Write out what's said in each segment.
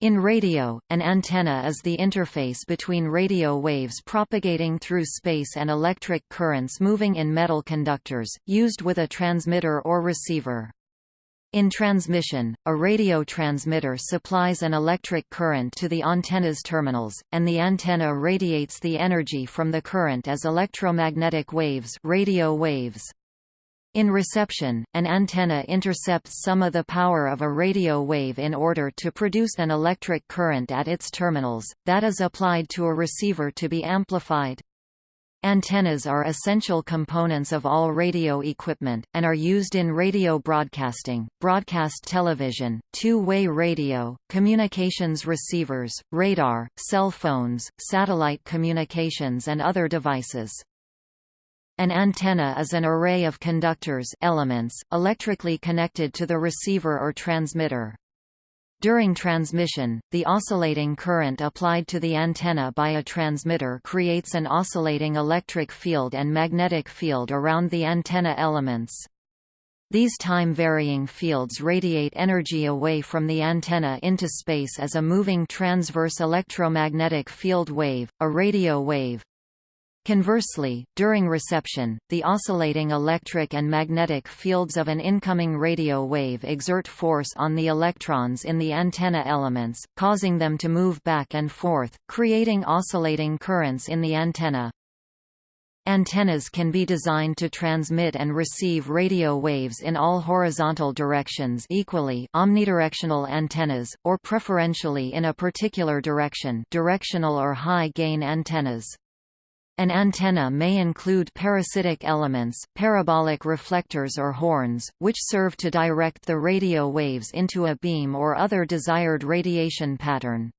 In radio, an antenna is the interface between radio waves propagating through space and electric currents moving in metal conductors, used with a transmitter or receiver. In transmission, a radio transmitter supplies an electric current to the antenna's terminals, and the antenna radiates the energy from the current as electromagnetic waves, radio waves. In reception, an antenna intercepts some of the power of a radio wave in order to produce an electric current at its terminals, that is applied to a receiver to be amplified. Antennas are essential components of all radio equipment, and are used in radio broadcasting, broadcast television, two-way radio, communications receivers, radar, cell phones, satellite communications and other devices. An antenna is an array of conductors elements, electrically connected to the receiver or transmitter. During transmission, the oscillating current applied to the antenna by a transmitter creates an oscillating electric field and magnetic field around the antenna elements. These time-varying fields radiate energy away from the antenna into space as a moving transverse electromagnetic field wave, a radio wave. Conversely, during reception, the oscillating electric and magnetic fields of an incoming radio wave exert force on the electrons in the antenna elements, causing them to move back and forth, creating oscillating currents in the antenna. Antennas can be designed to transmit and receive radio waves in all horizontal directions equally omnidirectional antennas, or preferentially in a particular direction directional or high-gain antennas. An antenna may include parasitic elements, parabolic reflectors or horns, which serve to direct the radio waves into a beam or other desired radiation pattern.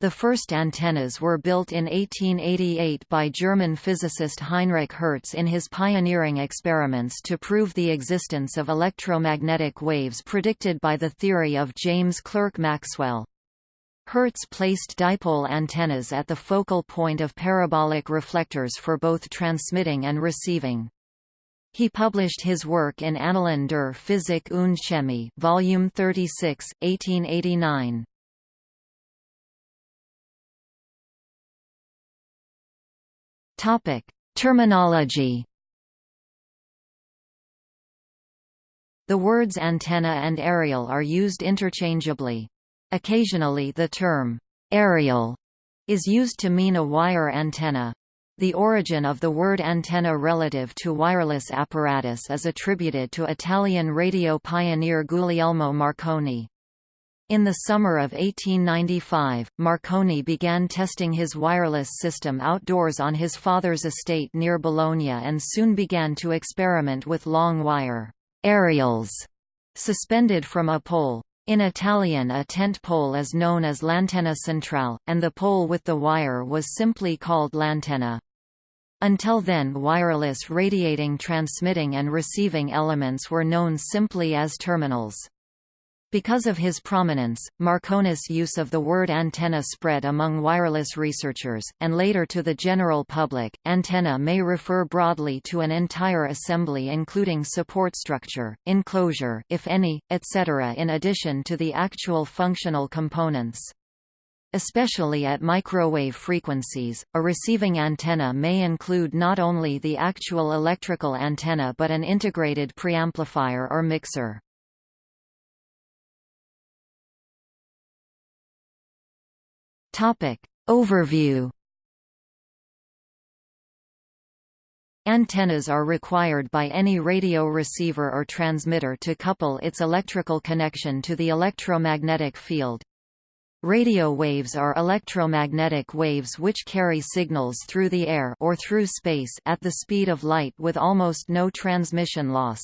The first antennas were built in 1888 by German physicist Heinrich Hertz in his pioneering experiments to prove the existence of electromagnetic waves predicted by the theory of James Clerk Maxwell. Hertz placed dipole antennas at the focal point of parabolic reflectors for both transmitting and receiving. He published his work in Annalen der Physik und Chemie, Volume 36, 1889. Topic: Terminology. The words antenna and aerial are used interchangeably. Occasionally the term, aerial, is used to mean a wire antenna. The origin of the word antenna relative to wireless apparatus is attributed to Italian radio pioneer Guglielmo Marconi. In the summer of 1895, Marconi began testing his wireless system outdoors on his father's estate near Bologna and soon began to experiment with long wire aerials suspended from a pole. In Italian a tent pole is known as l'antenna centrale, and the pole with the wire was simply called l'antenna. Until then wireless radiating transmitting and receiving elements were known simply as terminals. Because of his prominence, Marconi's use of the word antenna spread among wireless researchers, and later to the general public. Antenna may refer broadly to an entire assembly including support structure, enclosure if any, etc. in addition to the actual functional components. Especially at microwave frequencies, a receiving antenna may include not only the actual electrical antenna but an integrated preamplifier or mixer. Topic. Overview Antennas are required by any radio receiver or transmitter to couple its electrical connection to the electromagnetic field. Radio waves are electromagnetic waves which carry signals through the air or through space at the speed of light with almost no transmission loss.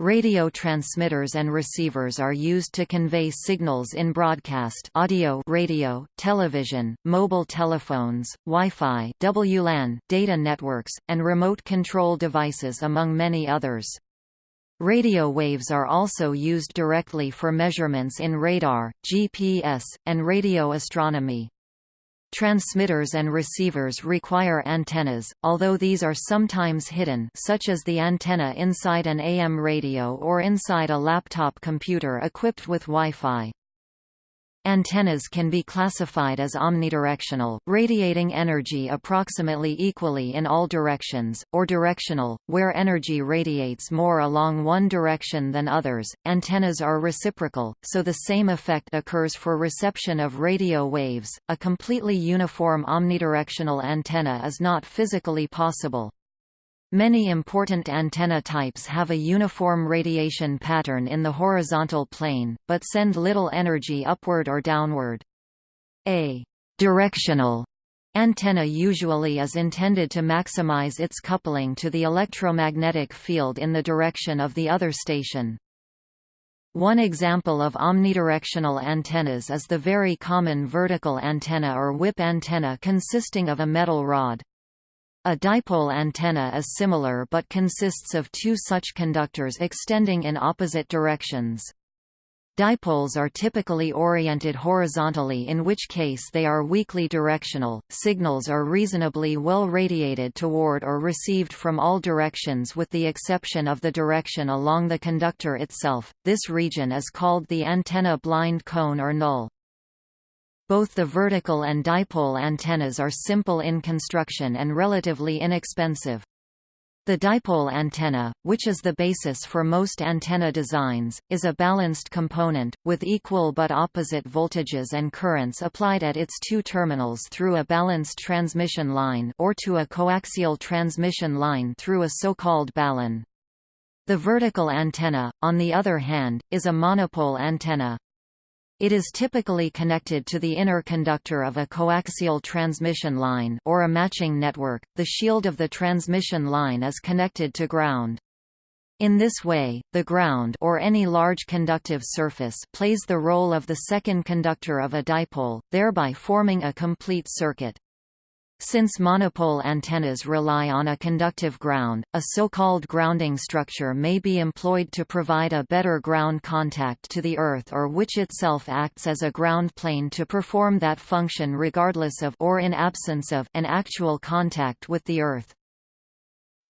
Radio transmitters and receivers are used to convey signals in broadcast audio radio, television, mobile telephones, Wi-Fi WLAN, data networks, and remote control devices among many others. Radio waves are also used directly for measurements in radar, GPS, and radio astronomy. Transmitters and receivers require antennas, although these are sometimes hidden such as the antenna inside an AM radio or inside a laptop computer equipped with Wi-Fi. Antennas can be classified as omnidirectional, radiating energy approximately equally in all directions, or directional, where energy radiates more along one direction than others. Antennas are reciprocal, so the same effect occurs for reception of radio waves. A completely uniform omnidirectional antenna is not physically possible. Many important antenna types have a uniform radiation pattern in the horizontal plane, but send little energy upward or downward. A directional antenna usually is intended to maximize its coupling to the electromagnetic field in the direction of the other station. One example of omnidirectional antennas is the very common vertical antenna or whip antenna consisting of a metal rod. A dipole antenna is similar but consists of two such conductors extending in opposite directions. Dipoles are typically oriented horizontally in which case they are weakly directional. Signals are reasonably well radiated toward or received from all directions with the exception of the direction along the conductor itself. This region is called the antenna blind cone or null. Both the vertical and dipole antennas are simple in construction and relatively inexpensive. The dipole antenna, which is the basis for most antenna designs, is a balanced component, with equal but opposite voltages and currents applied at its two terminals through a balanced transmission line or to a coaxial transmission line through a so-called balun. The vertical antenna, on the other hand, is a monopole antenna. It is typically connected to the inner conductor of a coaxial transmission line or a matching network. The shield of the transmission line is connected to ground. In this way, the ground or any large conductive surface plays the role of the second conductor of a dipole, thereby forming a complete circuit. Since monopole antennas rely on a conductive ground, a so-called grounding structure may be employed to provide a better ground contact to the Earth or which itself acts as a ground plane to perform that function regardless of or in absence of an actual contact with the Earth.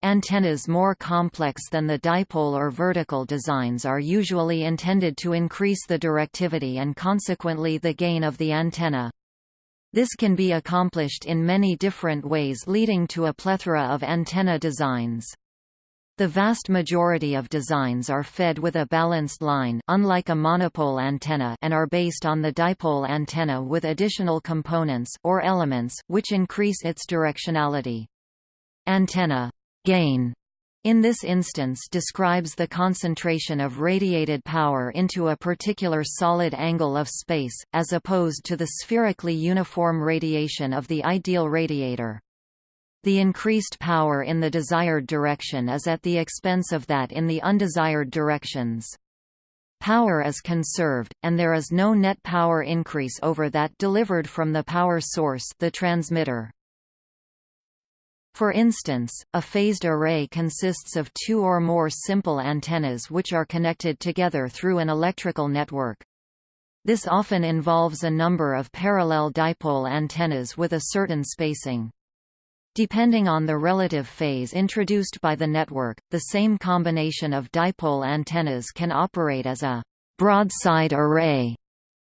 Antennas more complex than the dipole or vertical designs are usually intended to increase the directivity and consequently the gain of the antenna. This can be accomplished in many different ways leading to a plethora of antenna designs. The vast majority of designs are fed with a balanced line unlike a monopole antenna and are based on the dipole antenna with additional components or elements which increase its directionality. Antenna gain in this instance describes the concentration of radiated power into a particular solid angle of space, as opposed to the spherically uniform radiation of the ideal radiator. The increased power in the desired direction is at the expense of that in the undesired directions. Power is conserved, and there is no net power increase over that delivered from the power source the transmitter. For instance, a phased array consists of two or more simple antennas which are connected together through an electrical network. This often involves a number of parallel dipole antennas with a certain spacing. Depending on the relative phase introduced by the network, the same combination of dipole antennas can operate as a broadside array,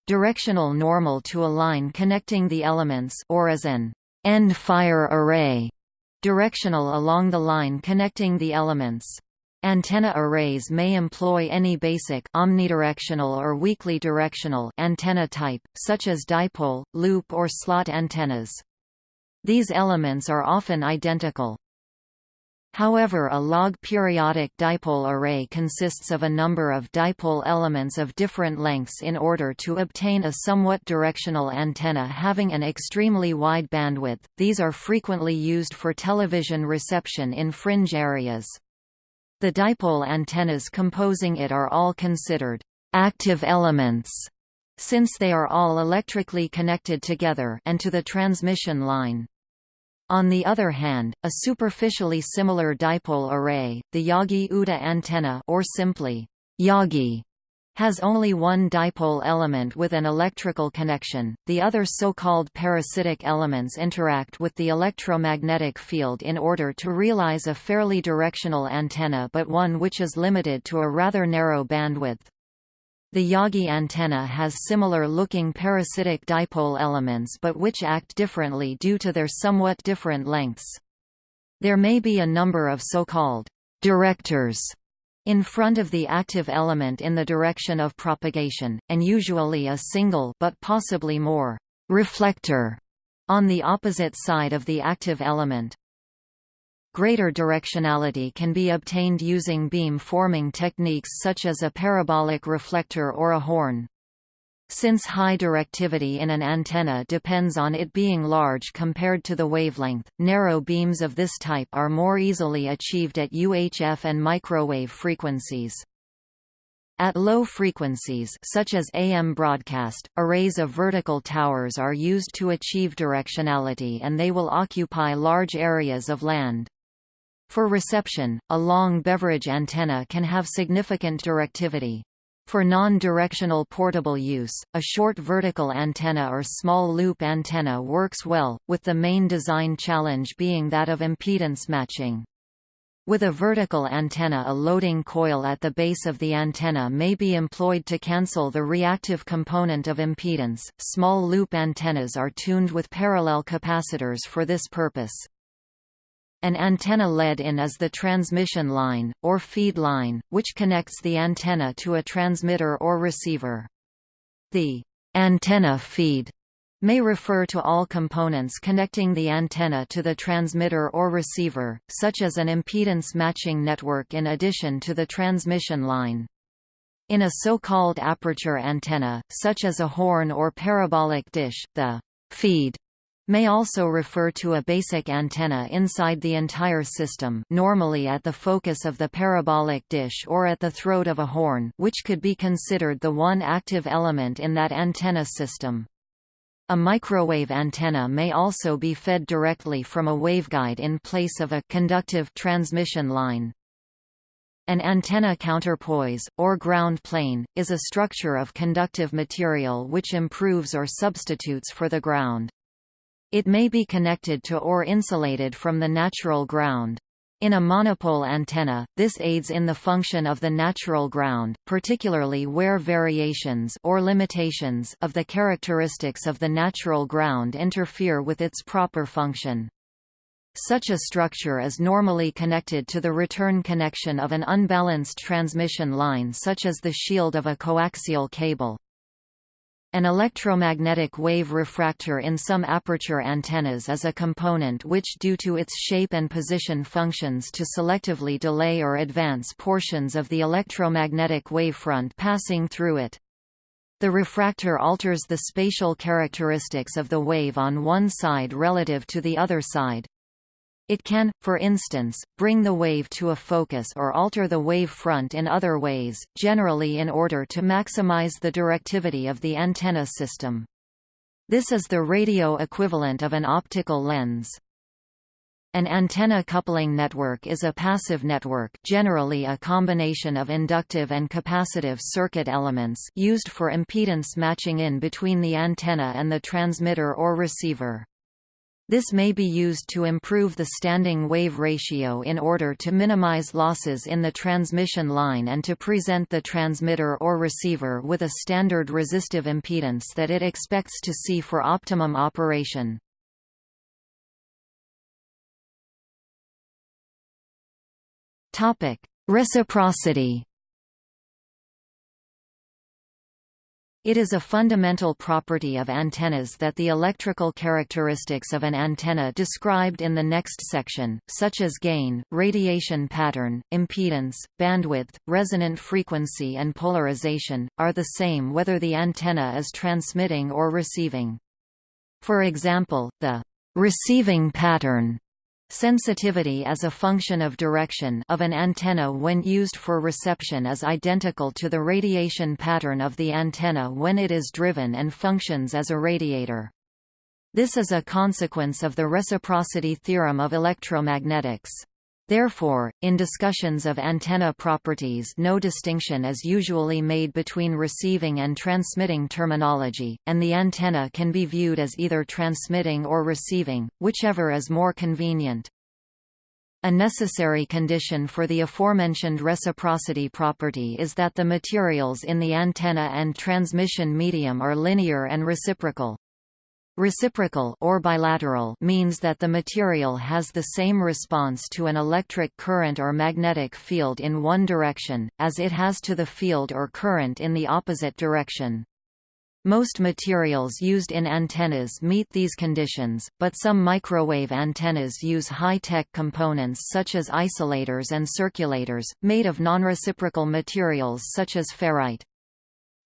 directional normal to a line connecting the elements or as an end-fire array, Directional along the line connecting the elements. Antenna arrays may employ any basic omnidirectional or weakly directional antenna type, such as dipole, loop or slot antennas. These elements are often identical. However a log periodic dipole array consists of a number of dipole elements of different lengths in order to obtain a somewhat directional antenna having an extremely wide bandwidth, these are frequently used for television reception in fringe areas. The dipole antennas composing it are all considered active elements since they are all electrically connected together and to the transmission line. On the other hand, a superficially similar dipole array, the Yagi-Uda antenna or simply Yagi, has only one dipole element with an electrical connection, the other so-called parasitic elements interact with the electromagnetic field in order to realize a fairly directional antenna but one which is limited to a rather narrow bandwidth. The Yagi antenna has similar-looking parasitic dipole elements but which act differently due to their somewhat different lengths. There may be a number of so-called directors in front of the active element in the direction of propagation, and usually a single but possibly more reflector on the opposite side of the active element. Greater directionality can be obtained using beam-forming techniques such as a parabolic reflector or a horn. Since high directivity in an antenna depends on it being large compared to the wavelength, narrow beams of this type are more easily achieved at UHF and microwave frequencies. At low frequencies such as AM broadcast, arrays of vertical towers are used to achieve directionality and they will occupy large areas of land. For reception, a long beverage antenna can have significant directivity. For non-directional portable use, a short vertical antenna or small loop antenna works well, with the main design challenge being that of impedance matching. With a vertical antenna a loading coil at the base of the antenna may be employed to cancel the reactive component of impedance. Small loop antennas are tuned with parallel capacitors for this purpose. An antenna led in is the transmission line, or feed line, which connects the antenna to a transmitter or receiver. The antenna feed may refer to all components connecting the antenna to the transmitter or receiver, such as an impedance matching network in addition to the transmission line. In a so-called aperture antenna, such as a horn or parabolic dish, the feed may also refer to a basic antenna inside the entire system normally at the focus of the parabolic dish or at the throat of a horn which could be considered the one active element in that antenna system. A microwave antenna may also be fed directly from a waveguide in place of a conductive transmission line. An antenna counterpoise, or ground plane, is a structure of conductive material which improves or substitutes for the ground. It may be connected to or insulated from the natural ground. In a monopole antenna, this aids in the function of the natural ground, particularly where variations or limitations of the characteristics of the natural ground interfere with its proper function. Such a structure is normally connected to the return connection of an unbalanced transmission line such as the shield of a coaxial cable. An electromagnetic wave refractor in some aperture antennas is a component which due to its shape and position functions to selectively delay or advance portions of the electromagnetic wavefront passing through it. The refractor alters the spatial characteristics of the wave on one side relative to the other side. It can, for instance, bring the wave to a focus or alter the wave front in other ways, generally in order to maximize the directivity of the antenna system. This is the radio equivalent of an optical lens. An antenna coupling network is a passive network generally a combination of inductive and capacitive circuit elements used for impedance matching in between the antenna and the transmitter or receiver. This may be used to improve the standing wave ratio in order to minimize losses in the transmission line and to present the transmitter or receiver with a standard resistive impedance that it expects to see for optimum operation. Reciprocity It is a fundamental property of antennas that the electrical characteristics of an antenna described in the next section, such as gain, radiation pattern, impedance, bandwidth, resonant frequency and polarization, are the same whether the antenna is transmitting or receiving. For example, the receiving pattern Sensitivity as a function of direction of an antenna when used for reception is identical to the radiation pattern of the antenna when it is driven and functions as a radiator. This is a consequence of the reciprocity theorem of electromagnetics. Therefore, in discussions of antenna properties no distinction is usually made between receiving and transmitting terminology, and the antenna can be viewed as either transmitting or receiving, whichever is more convenient. A necessary condition for the aforementioned reciprocity property is that the materials in the antenna and transmission medium are linear and reciprocal. Reciprocal or bilateral means that the material has the same response to an electric current or magnetic field in one direction, as it has to the field or current in the opposite direction. Most materials used in antennas meet these conditions, but some microwave antennas use high-tech components such as isolators and circulators, made of non-reciprocal materials such as ferrite.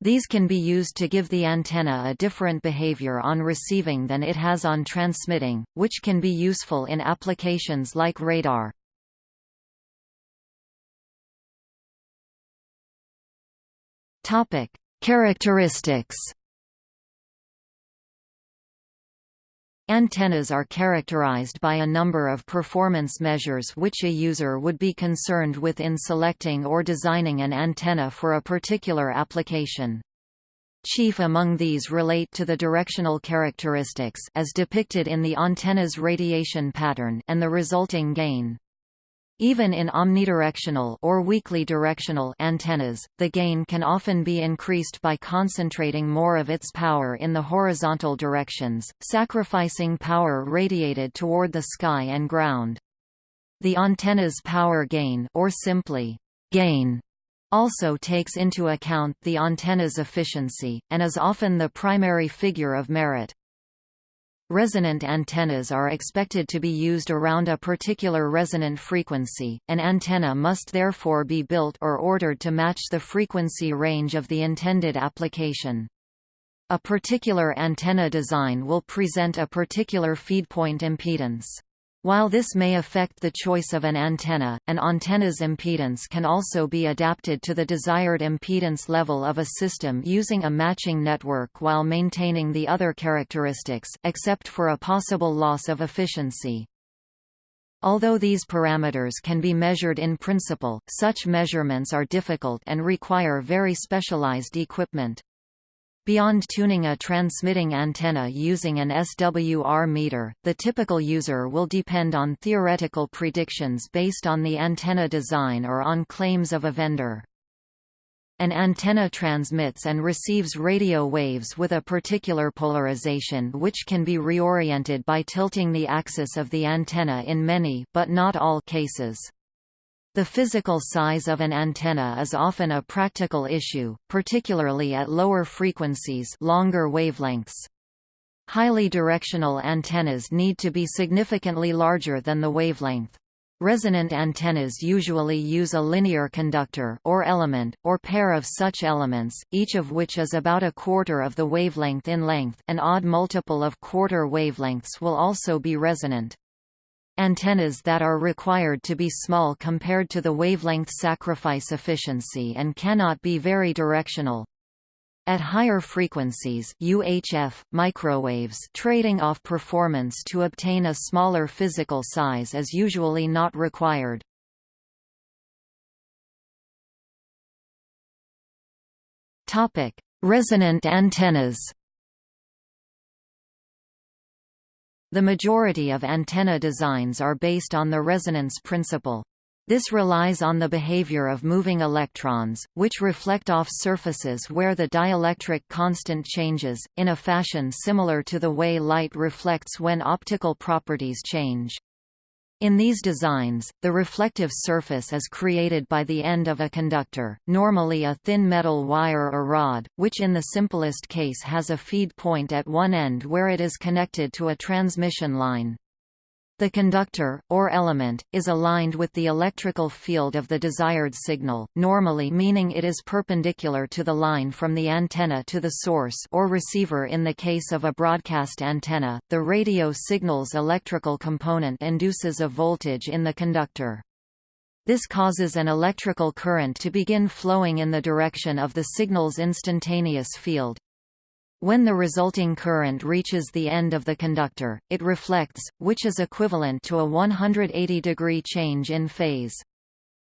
These can be used to give the antenna a different behavior on receiving than it has on transmitting, which can be useful in applications like radar. Characteristics Antennas are characterized by a number of performance measures which a user would be concerned with in selecting or designing an antenna for a particular application. Chief among these relate to the directional characteristics as depicted in the antenna's radiation pattern and the resulting gain. Even in omnidirectional or weakly directional antennas, the gain can often be increased by concentrating more of its power in the horizontal directions, sacrificing power radiated toward the sky and ground. The antenna's power gain or simply gain also takes into account the antenna's efficiency, and is often the primary figure of merit. Resonant antennas are expected to be used around a particular resonant frequency, an antenna must therefore be built or ordered to match the frequency range of the intended application. A particular antenna design will present a particular feedpoint impedance. While this may affect the choice of an antenna, an antenna's impedance can also be adapted to the desired impedance level of a system using a matching network while maintaining the other characteristics, except for a possible loss of efficiency. Although these parameters can be measured in principle, such measurements are difficult and require very specialized equipment. Beyond tuning a transmitting antenna using an SWR meter, the typical user will depend on theoretical predictions based on the antenna design or on claims of a vendor. An antenna transmits and receives radio waves with a particular polarization which can be reoriented by tilting the axis of the antenna in many but not all cases. The physical size of an antenna is often a practical issue, particularly at lower frequencies longer wavelengths. Highly directional antennas need to be significantly larger than the wavelength. Resonant antennas usually use a linear conductor or element, or pair of such elements, each of which is about a quarter of the wavelength in length an odd multiple of quarter wavelengths will also be resonant. Antennas that are required to be small compared to the wavelength sacrifice efficiency and cannot be very directional. At higher frequencies UHF, microwaves trading off performance to obtain a smaller physical size is usually not required. Resonant antennas The majority of antenna designs are based on the resonance principle. This relies on the behavior of moving electrons, which reflect off surfaces where the dielectric constant changes, in a fashion similar to the way light reflects when optical properties change. In these designs, the reflective surface is created by the end of a conductor, normally a thin metal wire or rod, which in the simplest case has a feed point at one end where it is connected to a transmission line. The conductor, or element, is aligned with the electrical field of the desired signal, normally meaning it is perpendicular to the line from the antenna to the source or receiver in the case of a broadcast antenna. The radio signal's electrical component induces a voltage in the conductor. This causes an electrical current to begin flowing in the direction of the signal's instantaneous field, when the resulting current reaches the end of the conductor, it reflects, which is equivalent to a 180-degree change in phase.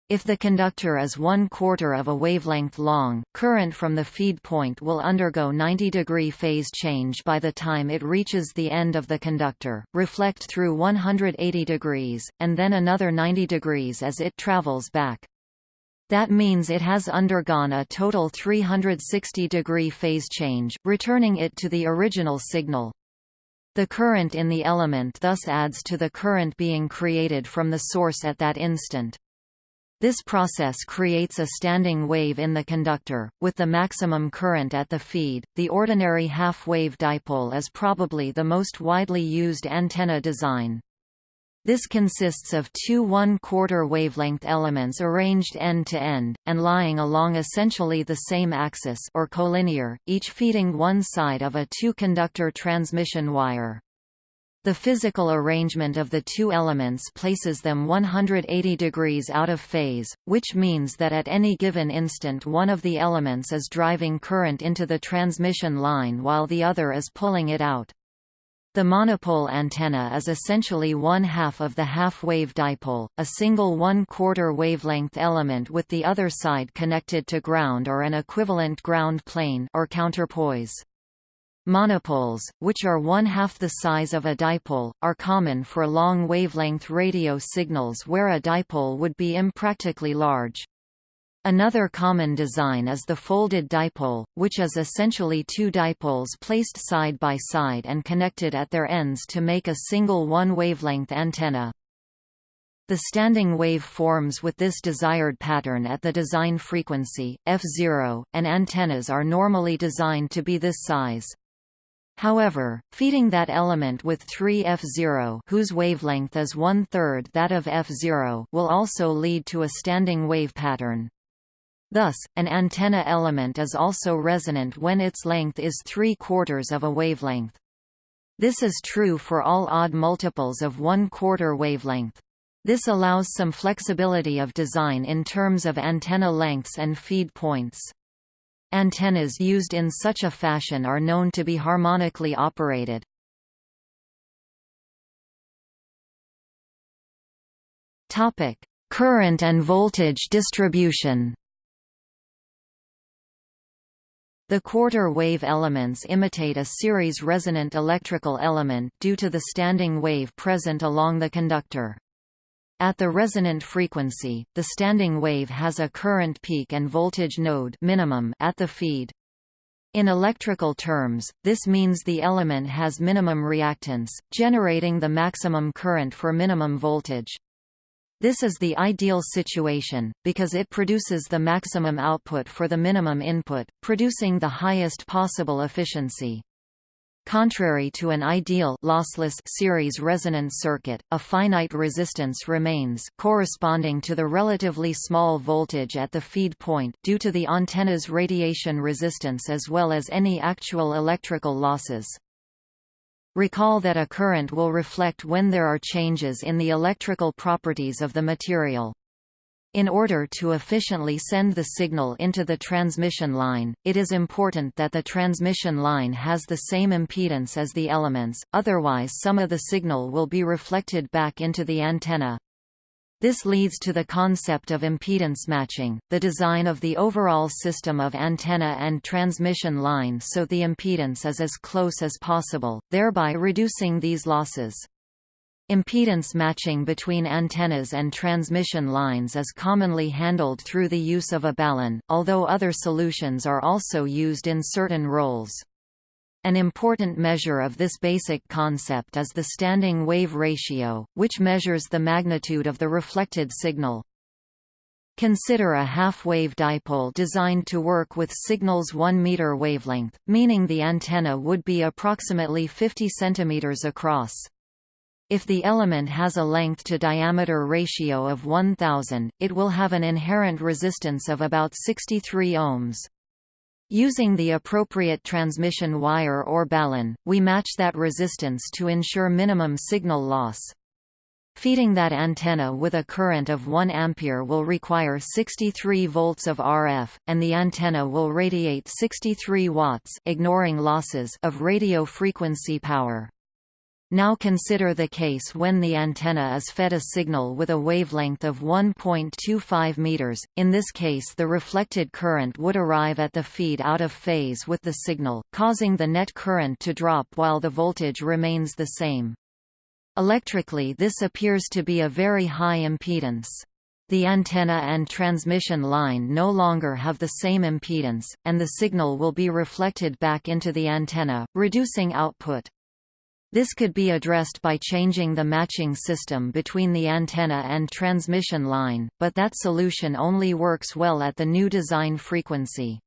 If the conductor is one quarter of a wavelength long, current from the feed point will undergo 90 degree phase change by the time it reaches the end of the conductor, reflect through 180 degrees, and then another 90 degrees as it travels back. That means it has undergone a total 360 degree phase change, returning it to the original signal. The current in the element thus adds to the current being created from the source at that instant. This process creates a standing wave in the conductor, with the maximum current at the feed. The ordinary half-wave dipole is probably the most widely used antenna design. This consists of two one-quarter wavelength elements arranged end-to-end, -end, and lying along essentially the same axis or collinear, each feeding one side of a two-conductor transmission wire. The physical arrangement of the two elements places them 180 degrees out of phase, which means that at any given instant one of the elements is driving current into the transmission line while the other is pulling it out. The monopole antenna is essentially one half of the half-wave dipole, a single one-quarter wavelength element with the other side connected to ground or an equivalent ground plane or counterpoise. Monopoles, which are one-half the size of a dipole, are common for long-wavelength radio signals where a dipole would be impractically large. Another common design is the folded dipole, which is essentially two dipoles placed side by side and connected at their ends to make a single one-wavelength antenna. The standing wave forms with this desired pattern at the design frequency, f0, and antennas are normally designed to be this size. However, feeding that element with 3 f0 whose wavelength is one-third that of f0 will also lead to a standing wave pattern. Thus, an antenna element is also resonant when its length is three-quarters of a wavelength. This is true for all odd multiples of one-quarter wavelength. This allows some flexibility of design in terms of antenna lengths and feed points. Antennas used in such a fashion are known to be harmonically operated. Current and voltage distribution. The quarter wave elements imitate a series resonant electrical element due to the standing wave present along the conductor. At the resonant frequency, the standing wave has a current peak and voltage node minimum at the feed. In electrical terms, this means the element has minimum reactance, generating the maximum current for minimum voltage. This is the ideal situation, because it produces the maximum output for the minimum input, producing the highest possible efficiency. Contrary to an ideal lossless series resonance circuit, a finite resistance remains corresponding to the relatively small voltage at the feed point due to the antenna's radiation resistance as well as any actual electrical losses. Recall that a current will reflect when there are changes in the electrical properties of the material. In order to efficiently send the signal into the transmission line, it is important that the transmission line has the same impedance as the elements, otherwise some of the signal will be reflected back into the antenna. This leads to the concept of impedance matching, the design of the overall system of antenna and transmission line so the impedance is as close as possible, thereby reducing these losses. Impedance matching between antennas and transmission lines is commonly handled through the use of a balun, although other solutions are also used in certain roles. An important measure of this basic concept is the standing wave ratio, which measures the magnitude of the reflected signal. Consider a half-wave dipole designed to work with signal's 1 meter wavelength, meaning the antenna would be approximately 50 centimeters across. If the element has a length-to-diameter ratio of 1000, it will have an inherent resistance of about 63 ohms. Using the appropriate transmission wire or balun, we match that resistance to ensure minimum signal loss. Feeding that antenna with a current of 1 ampere will require 63 volts of RF, and the antenna will radiate 63 watts ignoring losses of radio frequency power. Now consider the case when the antenna is fed a signal with a wavelength of 1.25 meters. In this case, the reflected current would arrive at the feed out of phase with the signal, causing the net current to drop while the voltage remains the same. Electrically this appears to be a very high impedance. The antenna and transmission line no longer have the same impedance, and the signal will be reflected back into the antenna, reducing output. This could be addressed by changing the matching system between the antenna and transmission line, but that solution only works well at the new design frequency.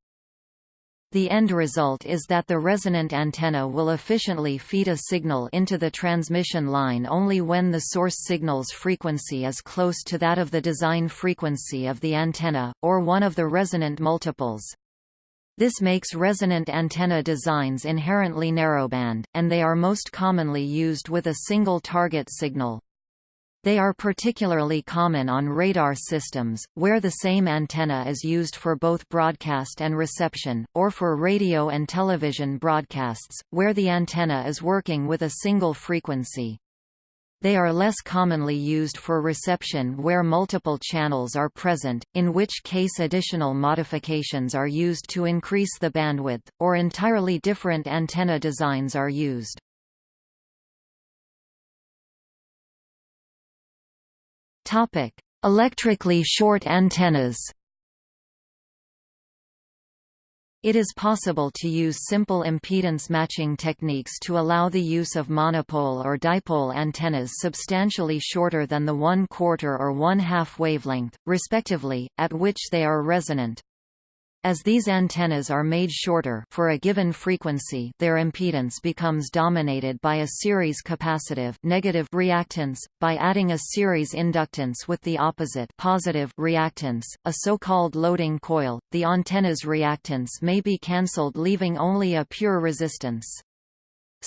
The end result is that the resonant antenna will efficiently feed a signal into the transmission line only when the source signal's frequency is close to that of the design frequency of the antenna, or one of the resonant multiples. This makes resonant antenna designs inherently narrowband, and they are most commonly used with a single target signal. They are particularly common on radar systems, where the same antenna is used for both broadcast and reception, or for radio and television broadcasts, where the antenna is working with a single frequency. They are less commonly used for reception where multiple channels are present, in which case additional modifications are used to increase the bandwidth, or entirely different antenna designs are used. Electrically short antennas It is possible to use simple impedance matching techniques to allow the use of monopole or dipole antennas substantially shorter than the one-quarter or one-half wavelength, respectively, at which they are resonant. As these antennas are made shorter for a given frequency their impedance becomes dominated by a series capacitive negative reactance, by adding a series inductance with the opposite positive reactance, a so-called loading coil, the antenna's reactance may be cancelled leaving only a pure resistance.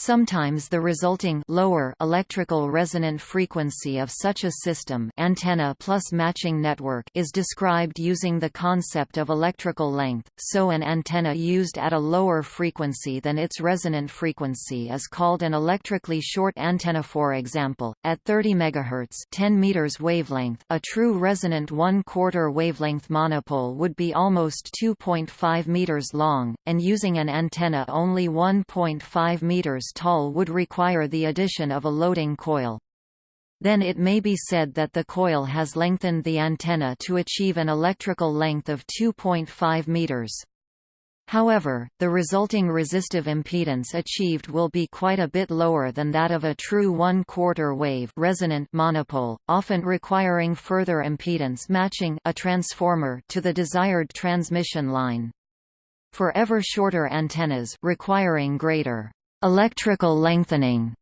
Sometimes the resulting lower electrical resonant frequency of such a system antenna plus matching network is described using the concept of electrical length, so an antenna used at a lower frequency than its resonant frequency is called an electrically short antenna. For example, at 30 MHz 10 meters wavelength a true resonant one-quarter wavelength monopole would be almost 2.5 meters long, and using an antenna only 1.5 meters tall would require the addition of a loading coil. Then it may be said that the coil has lengthened the antenna to achieve an electrical length of 2.5 meters. However, the resulting resistive impedance achieved will be quite a bit lower than that of a true one-quarter wave resonant monopole, often requiring further impedance matching a transformer to the desired transmission line. For ever shorter antennas requiring greater Electrical lengthening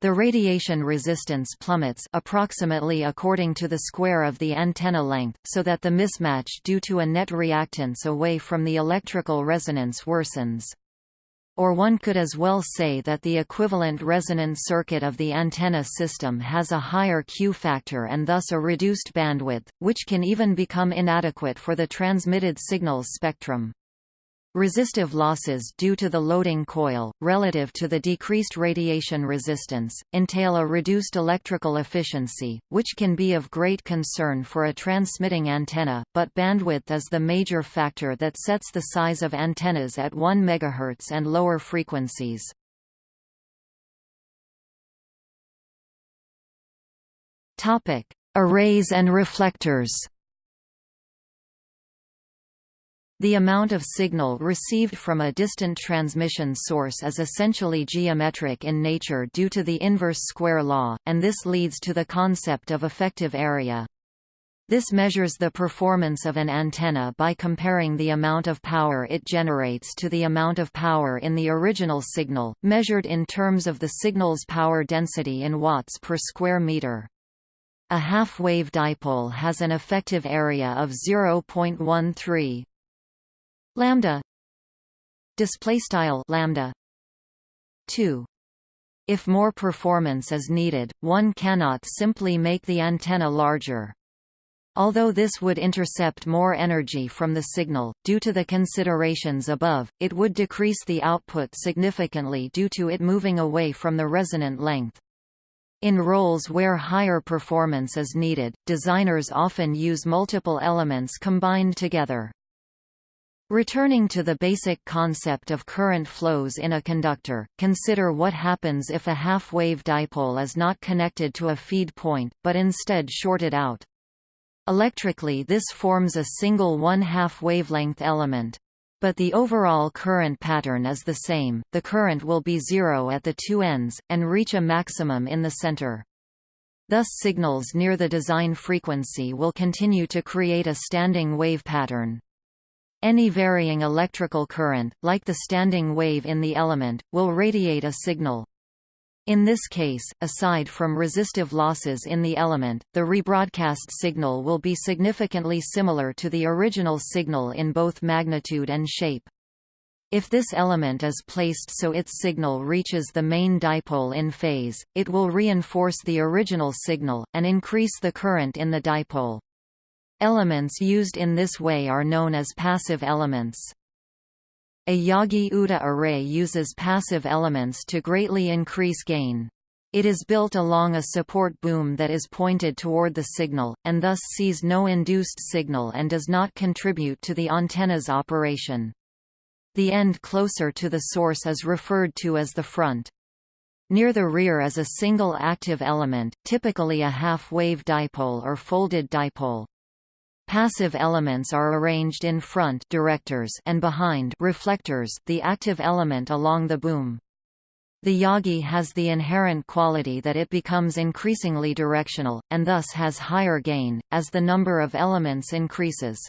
the radiation resistance plummets approximately according to the square of the antenna length, so that the mismatch due to a net reactance away from the electrical resonance worsens. Or one could as well say that the equivalent resonant circuit of the antenna system has a higher Q factor and thus a reduced bandwidth, which can even become inadequate for the transmitted signal's spectrum. Resistive losses due to the loading coil, relative to the decreased radiation resistance, entail a reduced electrical efficiency, which can be of great concern for a transmitting antenna, but bandwidth is the major factor that sets the size of antennas at 1 MHz and lower frequencies. Arrays and reflectors The amount of signal received from a distant transmission source is essentially geometric in nature due to the inverse square law, and this leads to the concept of effective area. This measures the performance of an antenna by comparing the amount of power it generates to the amount of power in the original signal, measured in terms of the signal's power density in watts per square meter. A half-wave dipole has an effective area of 0.13 lambda display style lambda 2 if more performance is needed one cannot simply make the antenna larger Although this would intercept more energy from the signal, due to the considerations above, it would decrease the output significantly due to it moving away from the resonant length. In roles where higher performance is needed, designers often use multiple elements combined together. Returning to the basic concept of current flows in a conductor, consider what happens if a half-wave dipole is not connected to a feed point, but instead shorted out. Electrically this forms a single one-half wavelength element. But the overall current pattern is the same, the current will be zero at the two ends, and reach a maximum in the center. Thus signals near the design frequency will continue to create a standing wave pattern. Any varying electrical current, like the standing wave in the element, will radiate a signal. In this case, aside from resistive losses in the element, the rebroadcast signal will be significantly similar to the original signal in both magnitude and shape. If this element is placed so its signal reaches the main dipole in phase, it will reinforce the original signal, and increase the current in the dipole. Elements used in this way are known as passive elements. A Yagi-Uda array uses passive elements to greatly increase gain. It is built along a support boom that is pointed toward the signal, and thus sees no induced signal and does not contribute to the antenna's operation. The end closer to the source is referred to as the front. Near the rear is a single active element, typically a half-wave dipole or folded dipole. Passive elements are arranged in front directors and behind reflectors the active element along the boom. The Yagi has the inherent quality that it becomes increasingly directional, and thus has higher gain, as the number of elements increases.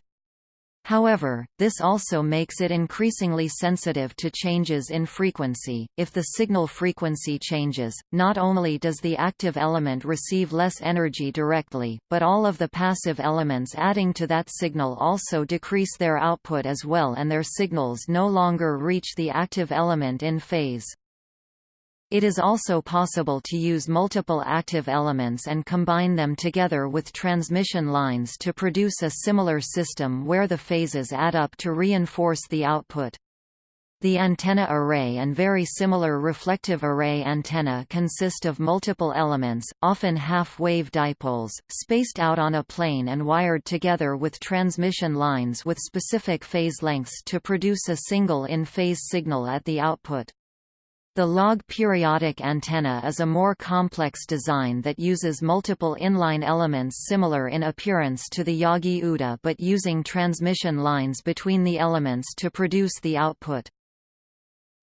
However, this also makes it increasingly sensitive to changes in frequency. If the signal frequency changes, not only does the active element receive less energy directly, but all of the passive elements adding to that signal also decrease their output as well and their signals no longer reach the active element in phase. It is also possible to use multiple active elements and combine them together with transmission lines to produce a similar system where the phases add up to reinforce the output. The antenna array and very similar reflective array antenna consist of multiple elements, often half-wave dipoles, spaced out on a plane and wired together with transmission lines with specific phase lengths to produce a single in-phase signal at the output. The log periodic antenna is a more complex design that uses multiple inline elements similar in appearance to the Yagi-Uda but using transmission lines between the elements to produce the output.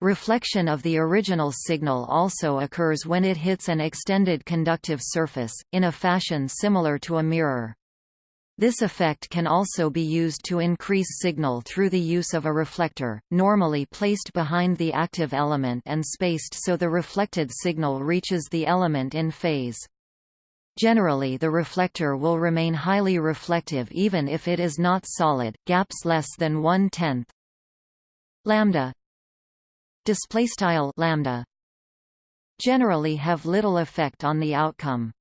Reflection of the original signal also occurs when it hits an extended conductive surface, in a fashion similar to a mirror. This effect can also be used to increase signal through the use of a reflector, normally placed behind the active element and spaced so the reflected signal reaches the element in phase. Generally the reflector will remain highly reflective even if it is not solid, gaps less than one-tenth. Lambda generally have little effect on the outcome.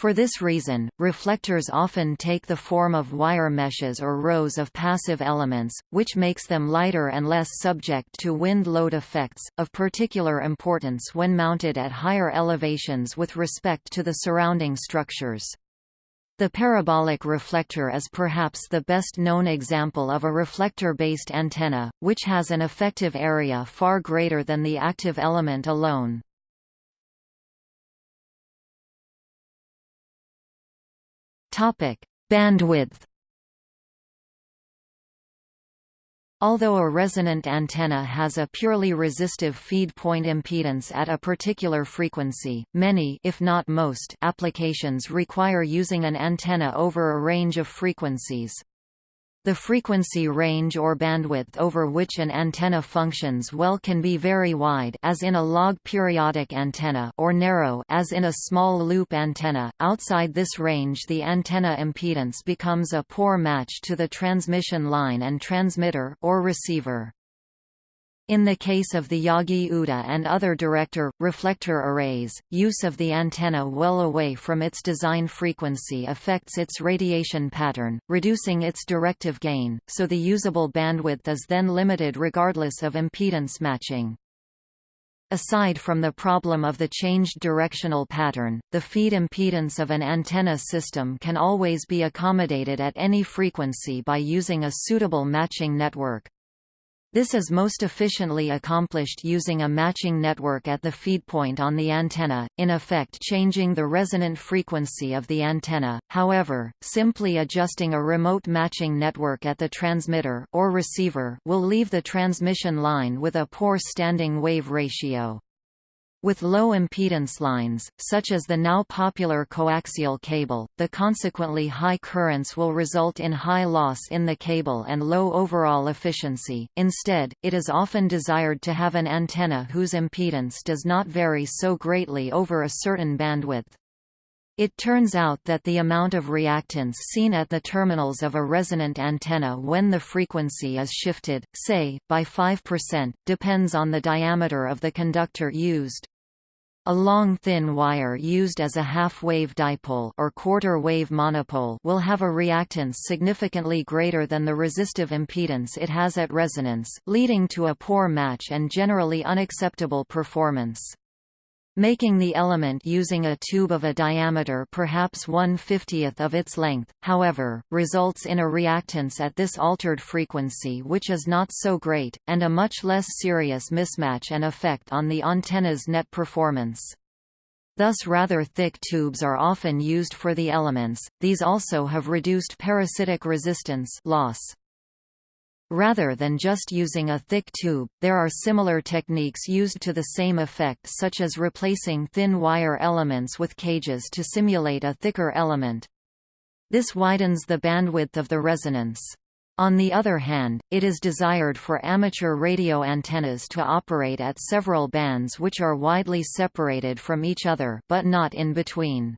For this reason, reflectors often take the form of wire meshes or rows of passive elements, which makes them lighter and less subject to wind load effects, of particular importance when mounted at higher elevations with respect to the surrounding structures. The parabolic reflector is perhaps the best known example of a reflector-based antenna, which has an effective area far greater than the active element alone. Topic: Bandwidth. Although a resonant antenna has a purely resistive feed point impedance at a particular frequency, many if not most applications require using an antenna over a range of frequencies. The frequency range or bandwidth over which an antenna functions well can be very wide as in a log periodic antenna or narrow as in a small loop antenna. Outside this range the antenna impedance becomes a poor match to the transmission line and transmitter or receiver. In the case of the Yagi-Uda and other director-reflector arrays, use of the antenna well away from its design frequency affects its radiation pattern, reducing its directive gain, so the usable bandwidth is then limited regardless of impedance matching. Aside from the problem of the changed directional pattern, the feed impedance of an antenna system can always be accommodated at any frequency by using a suitable matching network. This is most efficiently accomplished using a matching network at the feed point on the antenna, in effect changing the resonant frequency of the antenna. However, simply adjusting a remote matching network at the transmitter or receiver will leave the transmission line with a poor standing wave ratio. With low impedance lines, such as the now popular coaxial cable, the consequently high currents will result in high loss in the cable and low overall efficiency. Instead, it is often desired to have an antenna whose impedance does not vary so greatly over a certain bandwidth. It turns out that the amount of reactance seen at the terminals of a resonant antenna when the frequency is shifted, say, by 5%, depends on the diameter of the conductor used. A long thin wire used as a half-wave dipole or quarter-wave monopole will have a reactance significantly greater than the resistive impedance it has at resonance, leading to a poor match and generally unacceptable performance. Making the element using a tube of a diameter perhaps 1 50th of its length, however, results in a reactance at this altered frequency which is not so great, and a much less serious mismatch and effect on the antenna's net performance. Thus rather thick tubes are often used for the elements, these also have reduced parasitic resistance loss. Rather than just using a thick tube, there are similar techniques used to the same effect such as replacing thin wire elements with cages to simulate a thicker element. This widens the bandwidth of the resonance. On the other hand, it is desired for amateur radio antennas to operate at several bands which are widely separated from each other but not in between.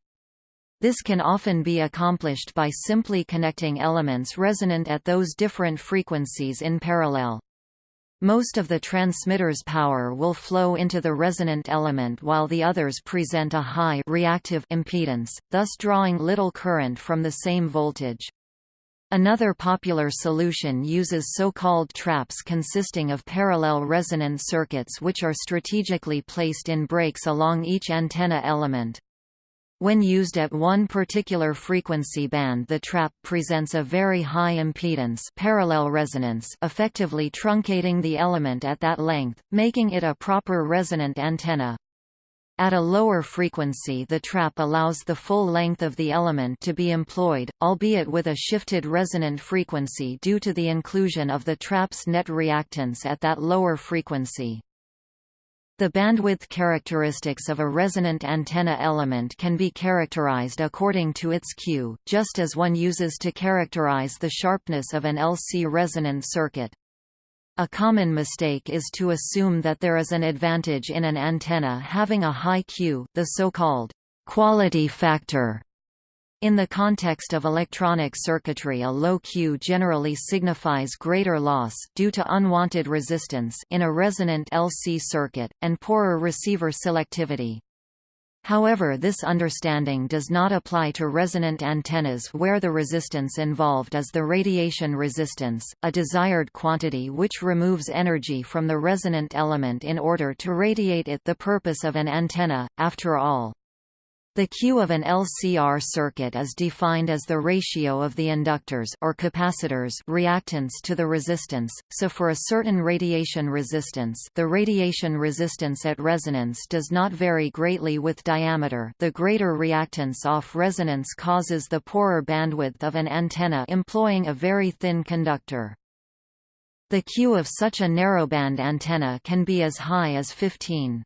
This can often be accomplished by simply connecting elements resonant at those different frequencies in parallel. Most of the transmitter's power will flow into the resonant element while the others present a high reactive impedance, thus drawing little current from the same voltage. Another popular solution uses so-called traps consisting of parallel resonant circuits which are strategically placed in breaks along each antenna element. When used at one particular frequency band the trap presents a very high impedance parallel resonance effectively truncating the element at that length, making it a proper resonant antenna. At a lower frequency the trap allows the full length of the element to be employed, albeit with a shifted resonant frequency due to the inclusion of the trap's net reactance at that lower frequency. The bandwidth characteristics of a resonant antenna element can be characterized according to its Q, just as one uses to characterize the sharpness of an LC resonant circuit. A common mistake is to assume that there is an advantage in an antenna having a high Q the so-called quality factor in the context of electronic circuitry a low Q generally signifies greater loss due to unwanted resistance in a resonant LC circuit, and poorer receiver selectivity. However this understanding does not apply to resonant antennas where the resistance involved is the radiation resistance, a desired quantity which removes energy from the resonant element in order to radiate it the purpose of an antenna, after all. The Q of an LCR circuit is defined as the ratio of the inductors or capacitors reactance to the resistance, so for a certain radiation resistance the radiation resistance at resonance does not vary greatly with diameter the greater reactance off resonance causes the poorer bandwidth of an antenna employing a very thin conductor. The Q of such a narrowband antenna can be as high as 15.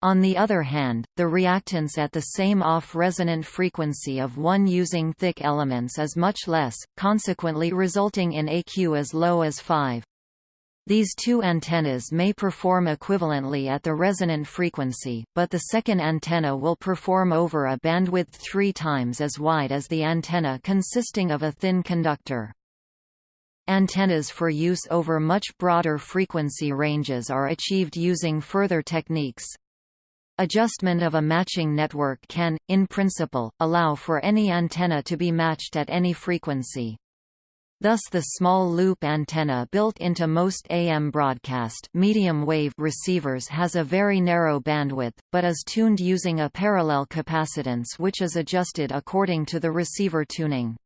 On the other hand, the reactance at the same off-resonant frequency of one using thick elements is much less, consequently resulting in AQ as low as 5. These two antennas may perform equivalently at the resonant frequency, but the second antenna will perform over a bandwidth three times as wide as the antenna consisting of a thin conductor. Antennas for use over much broader frequency ranges are achieved using further techniques. Adjustment of a matching network can, in principle, allow for any antenna to be matched at any frequency. Thus the small loop antenna built into most AM broadcast medium wave receivers has a very narrow bandwidth, but is tuned using a parallel capacitance which is adjusted according to the receiver tuning.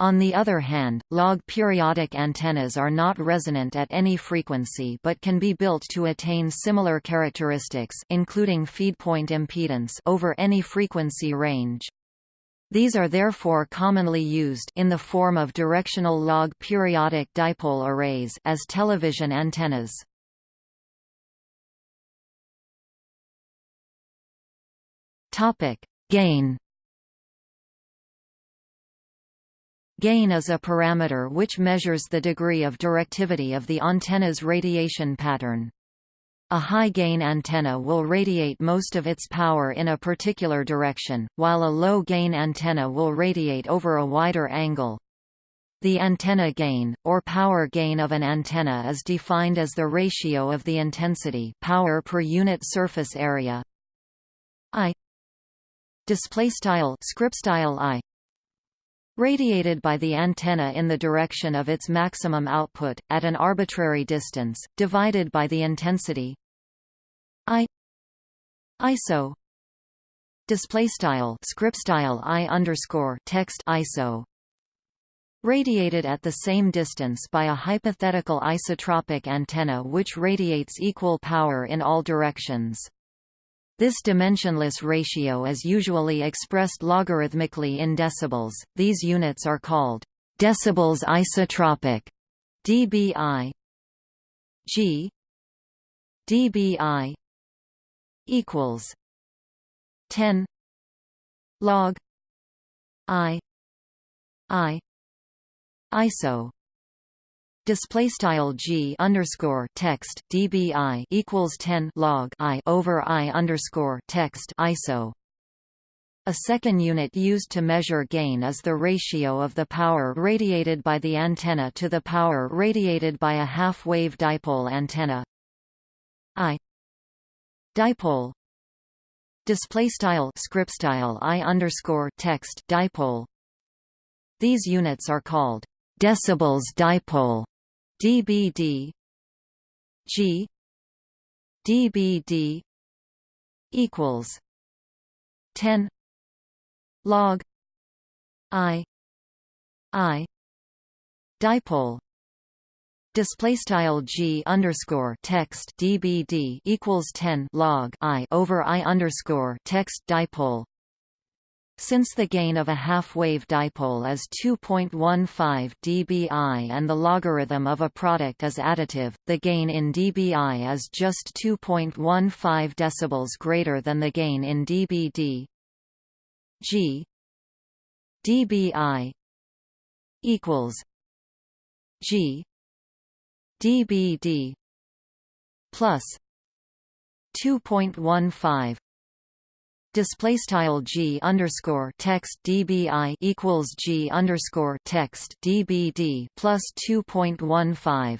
On the other hand, log periodic antennas are not resonant at any frequency but can be built to attain similar characteristics including feedpoint impedance over any frequency range. These are therefore commonly used in the form of directional log periodic dipole arrays as television antennas. Topic: Gain. Gain is a parameter which measures the degree of directivity of the antenna's radiation pattern. A high-gain antenna will radiate most of its power in a particular direction, while a low-gain antenna will radiate over a wider angle. The antenna gain, or power gain of an antenna is defined as the ratio of the intensity power per unit surface area I script style I radiated by the antenna in the direction of its maximum output, at an arbitrary distance, divided by the intensity I ISO displaystyle scriptstyle I underscore text ISO radiated at the same distance by a hypothetical isotropic antenna which radiates equal power in all directions. This dimensionless ratio is usually expressed logarithmically in decibels. These units are called decibels isotropic dBi G dBi equals 10 log I I ISO display style g underscore text dbi equals 10 log i over i underscore text iso. A second unit used to measure gain is the ratio of the power radiated by the antenna to the power radiated by a half-wave dipole antenna. I dipole display style script style i underscore text dipole. These units are called decibels dipole dBd G dBd equals 10 log I I dipole. Display style g underscore text dbd equals 10 log i over i underscore text dipole since the gain of a half-wave dipole is 2.15 dBi and the logarithm of a product is additive, the gain in dBi is just 2.15 decibels greater than the gain in dBd. G dBi equals G dBd plus 2.15 display style g underscore text dbi equals g underscore text dbd plus 2.15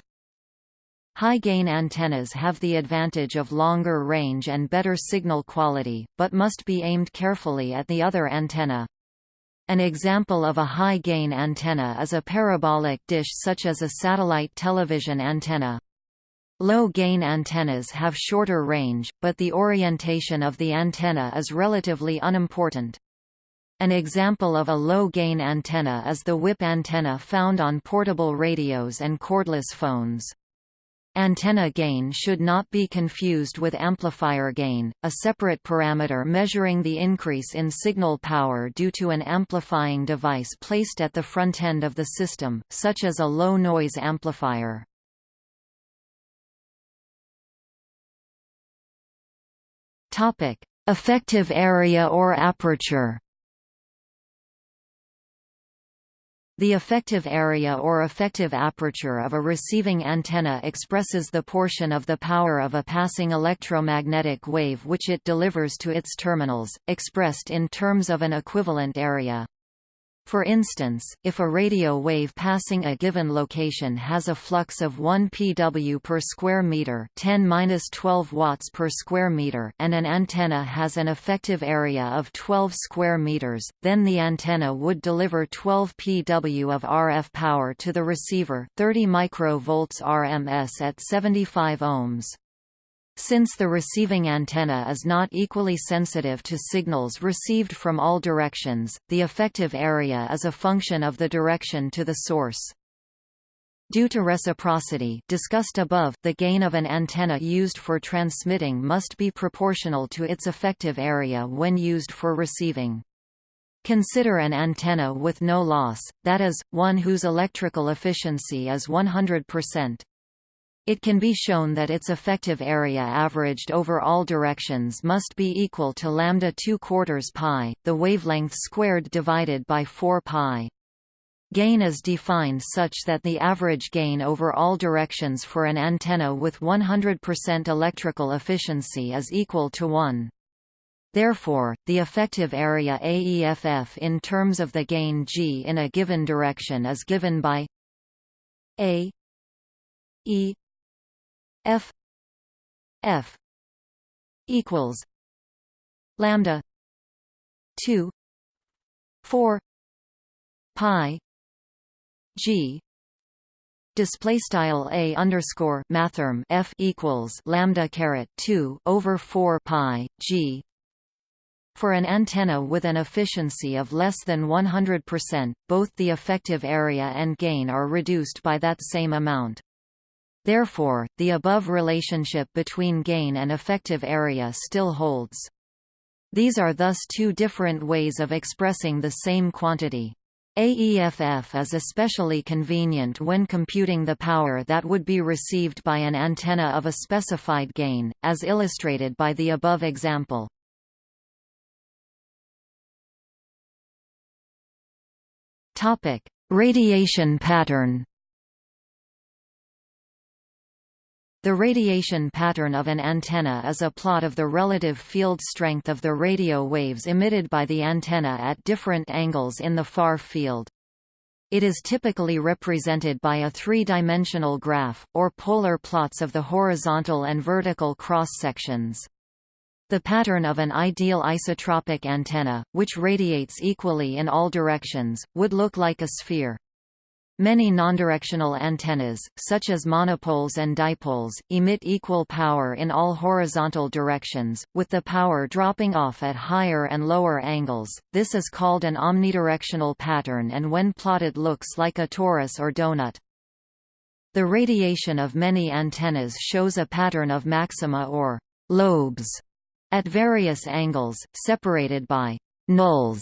High-gain antennas have the advantage of longer range and better signal quality, but must be aimed carefully at the other antenna. An example of a high-gain antenna is a parabolic dish such as a satellite television antenna. Low-gain antennas have shorter range, but the orientation of the antenna is relatively unimportant. An example of a low-gain antenna is the whip antenna found on portable radios and cordless phones. Antenna gain should not be confused with amplifier gain, a separate parameter measuring the increase in signal power due to an amplifying device placed at the front end of the system, such as a low-noise amplifier. Topic: Effective area or aperture. The effective area or effective aperture of a receiving antenna expresses the portion of the power of a passing electromagnetic wave which it delivers to its terminals, expressed in terms of an equivalent area. For instance, if a radio wave passing a given location has a flux of 1 pW per square meter, 10-12 watts per square meter, and an antenna has an effective area of 12 square meters, then the antenna would deliver 12 pW of RF power to the receiver, 30 microvolts RMS at 75 ohms. Since the receiving antenna is not equally sensitive to signals received from all directions, the effective area is a function of the direction to the source. Due to reciprocity discussed above, the gain of an antenna used for transmitting must be proportional to its effective area when used for receiving. Consider an antenna with no loss, that is, one whose electrical efficiency is 100%. It can be shown that its effective area averaged over all directions must be equal to lambda 2 quarters pi, the wavelength squared divided by 4 pi. Gain is defined such that the average gain over all directions for an antenna with 100% electrical efficiency is equal to 1. Therefore, the effective area AEFF in terms of the gain G in a given direction is given by A E F F equals lambda two four pi G display style a underscore mathrm f equals lambda caret 2 over 4 pi g for an antenna with an efficiency of less than 100%, both the effective area and gain are reduced by that same amount. Therefore, the above relationship between gain and effective area still holds. These are thus two different ways of expressing the same quantity. AEFF is especially convenient when computing the power that would be received by an antenna of a specified gain, as illustrated by the above example. Radiation pattern The radiation pattern of an antenna is a plot of the relative field strength of the radio waves emitted by the antenna at different angles in the far field. It is typically represented by a three-dimensional graph, or polar plots of the horizontal and vertical cross-sections. The pattern of an ideal isotropic antenna, which radiates equally in all directions, would look like a sphere. Many nondirectional antennas, such as monopoles and dipoles, emit equal power in all horizontal directions, with the power dropping off at higher and lower angles. This is called an omnidirectional pattern and when plotted looks like a torus or donut. The radiation of many antennas shows a pattern of maxima or lobes at various angles, separated by nulls,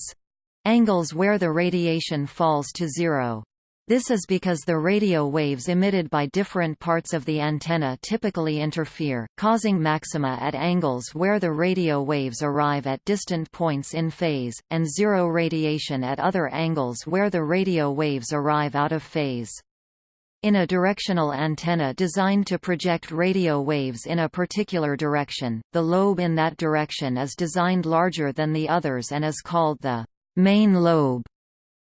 angles where the radiation falls to zero. This is because the radio waves emitted by different parts of the antenna typically interfere, causing maxima at angles where the radio waves arrive at distant points in phase, and zero radiation at other angles where the radio waves arrive out of phase. In a directional antenna designed to project radio waves in a particular direction, the lobe in that direction is designed larger than the others and is called the main lobe.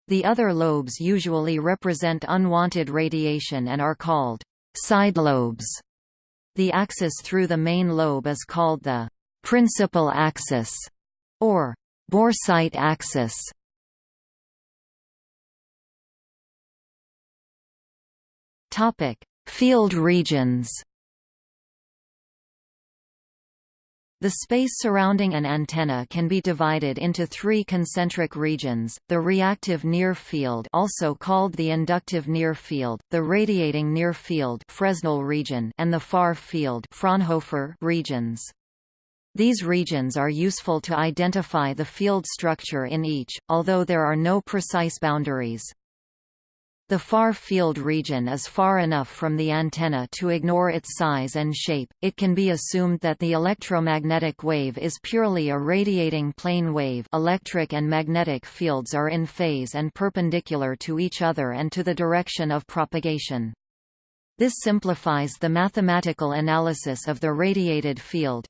The other lobes usually represent unwanted radiation and are called side lobes. The axis through the main lobe is called the principal axis or boresight axis. Topic: Field regions. The space surrounding an antenna can be divided into three concentric regions, the reactive near field also called the inductive near field, the radiating near field Fresnel region and the far field Fraunhofer regions. These regions are useful to identify the field structure in each, although there are no precise boundaries. The far field region is far enough from the antenna to ignore its size and shape. It can be assumed that the electromagnetic wave is purely a radiating plane wave. Electric and magnetic fields are in phase and perpendicular to each other and to the direction of propagation. This simplifies the mathematical analysis of the radiated field.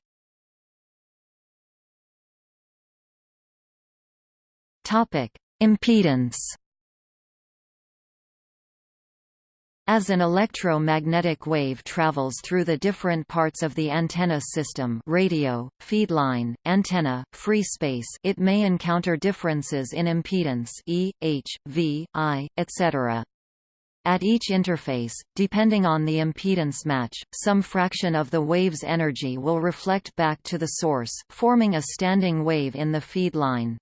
Topic: Impedance As an electromagnetic wave travels through the different parts of the antenna system radio, feedline, antenna, free space it may encounter differences in impedance E, H, V, I, etc. At each interface, depending on the impedance match, some fraction of the wave's energy will reflect back to the source, forming a standing wave in the feed line.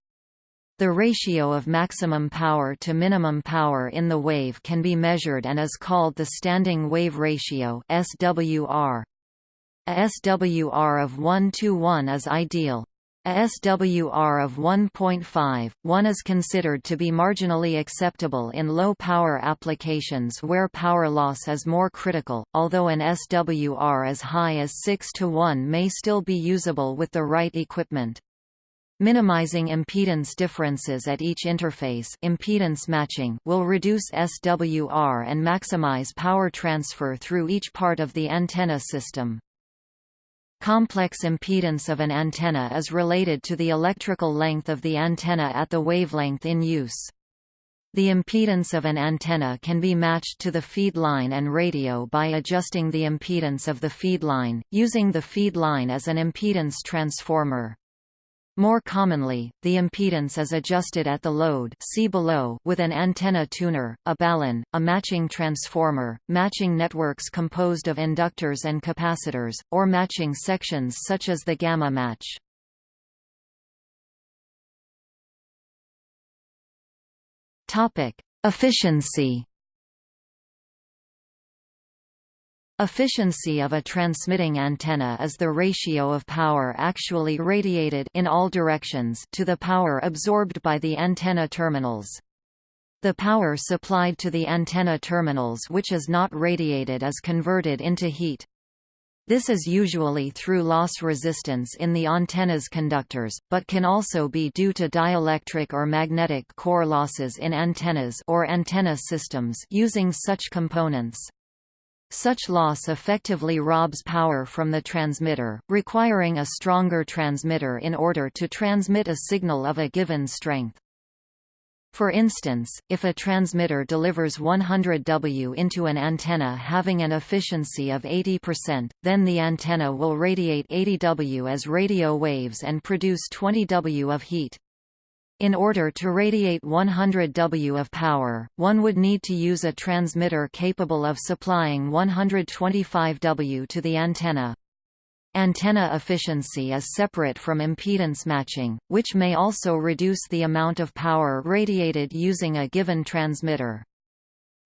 The ratio of maximum power to minimum power in the wave can be measured and is called the standing wave ratio SWR. A SWR of 1 to 1 is ideal. A SWR of 1.5, 1 is considered to be marginally acceptable in low-power applications where power loss is more critical, although an SWR as high as 6 to 1 may still be usable with the right equipment. Minimizing impedance differences at each interface impedance matching will reduce SWR and maximize power transfer through each part of the antenna system. Complex impedance of an antenna is related to the electrical length of the antenna at the wavelength in use. The impedance of an antenna can be matched to the feed line and radio by adjusting the impedance of the feed line, using the feed line as an impedance transformer. More commonly, the impedance is adjusted at the load see below with an antenna tuner, a balun, a matching transformer, matching networks composed of inductors and capacitors, or matching sections such as the gamma match. Efficiency Efficiency of a transmitting antenna is the ratio of power actually radiated in all directions to the power absorbed by the antenna terminals. The power supplied to the antenna terminals which is not radiated is converted into heat. This is usually through loss resistance in the antenna's conductors, but can also be due to dielectric or magnetic core losses in antennas or antenna systems using such components. Such loss effectively robs power from the transmitter, requiring a stronger transmitter in order to transmit a signal of a given strength. For instance, if a transmitter delivers 100 W into an antenna having an efficiency of 80%, then the antenna will radiate 80 W as radio waves and produce 20 W of heat. In order to radiate 100 W of power, one would need to use a transmitter capable of supplying 125 W to the antenna. Antenna efficiency is separate from impedance matching, which may also reduce the amount of power radiated using a given transmitter.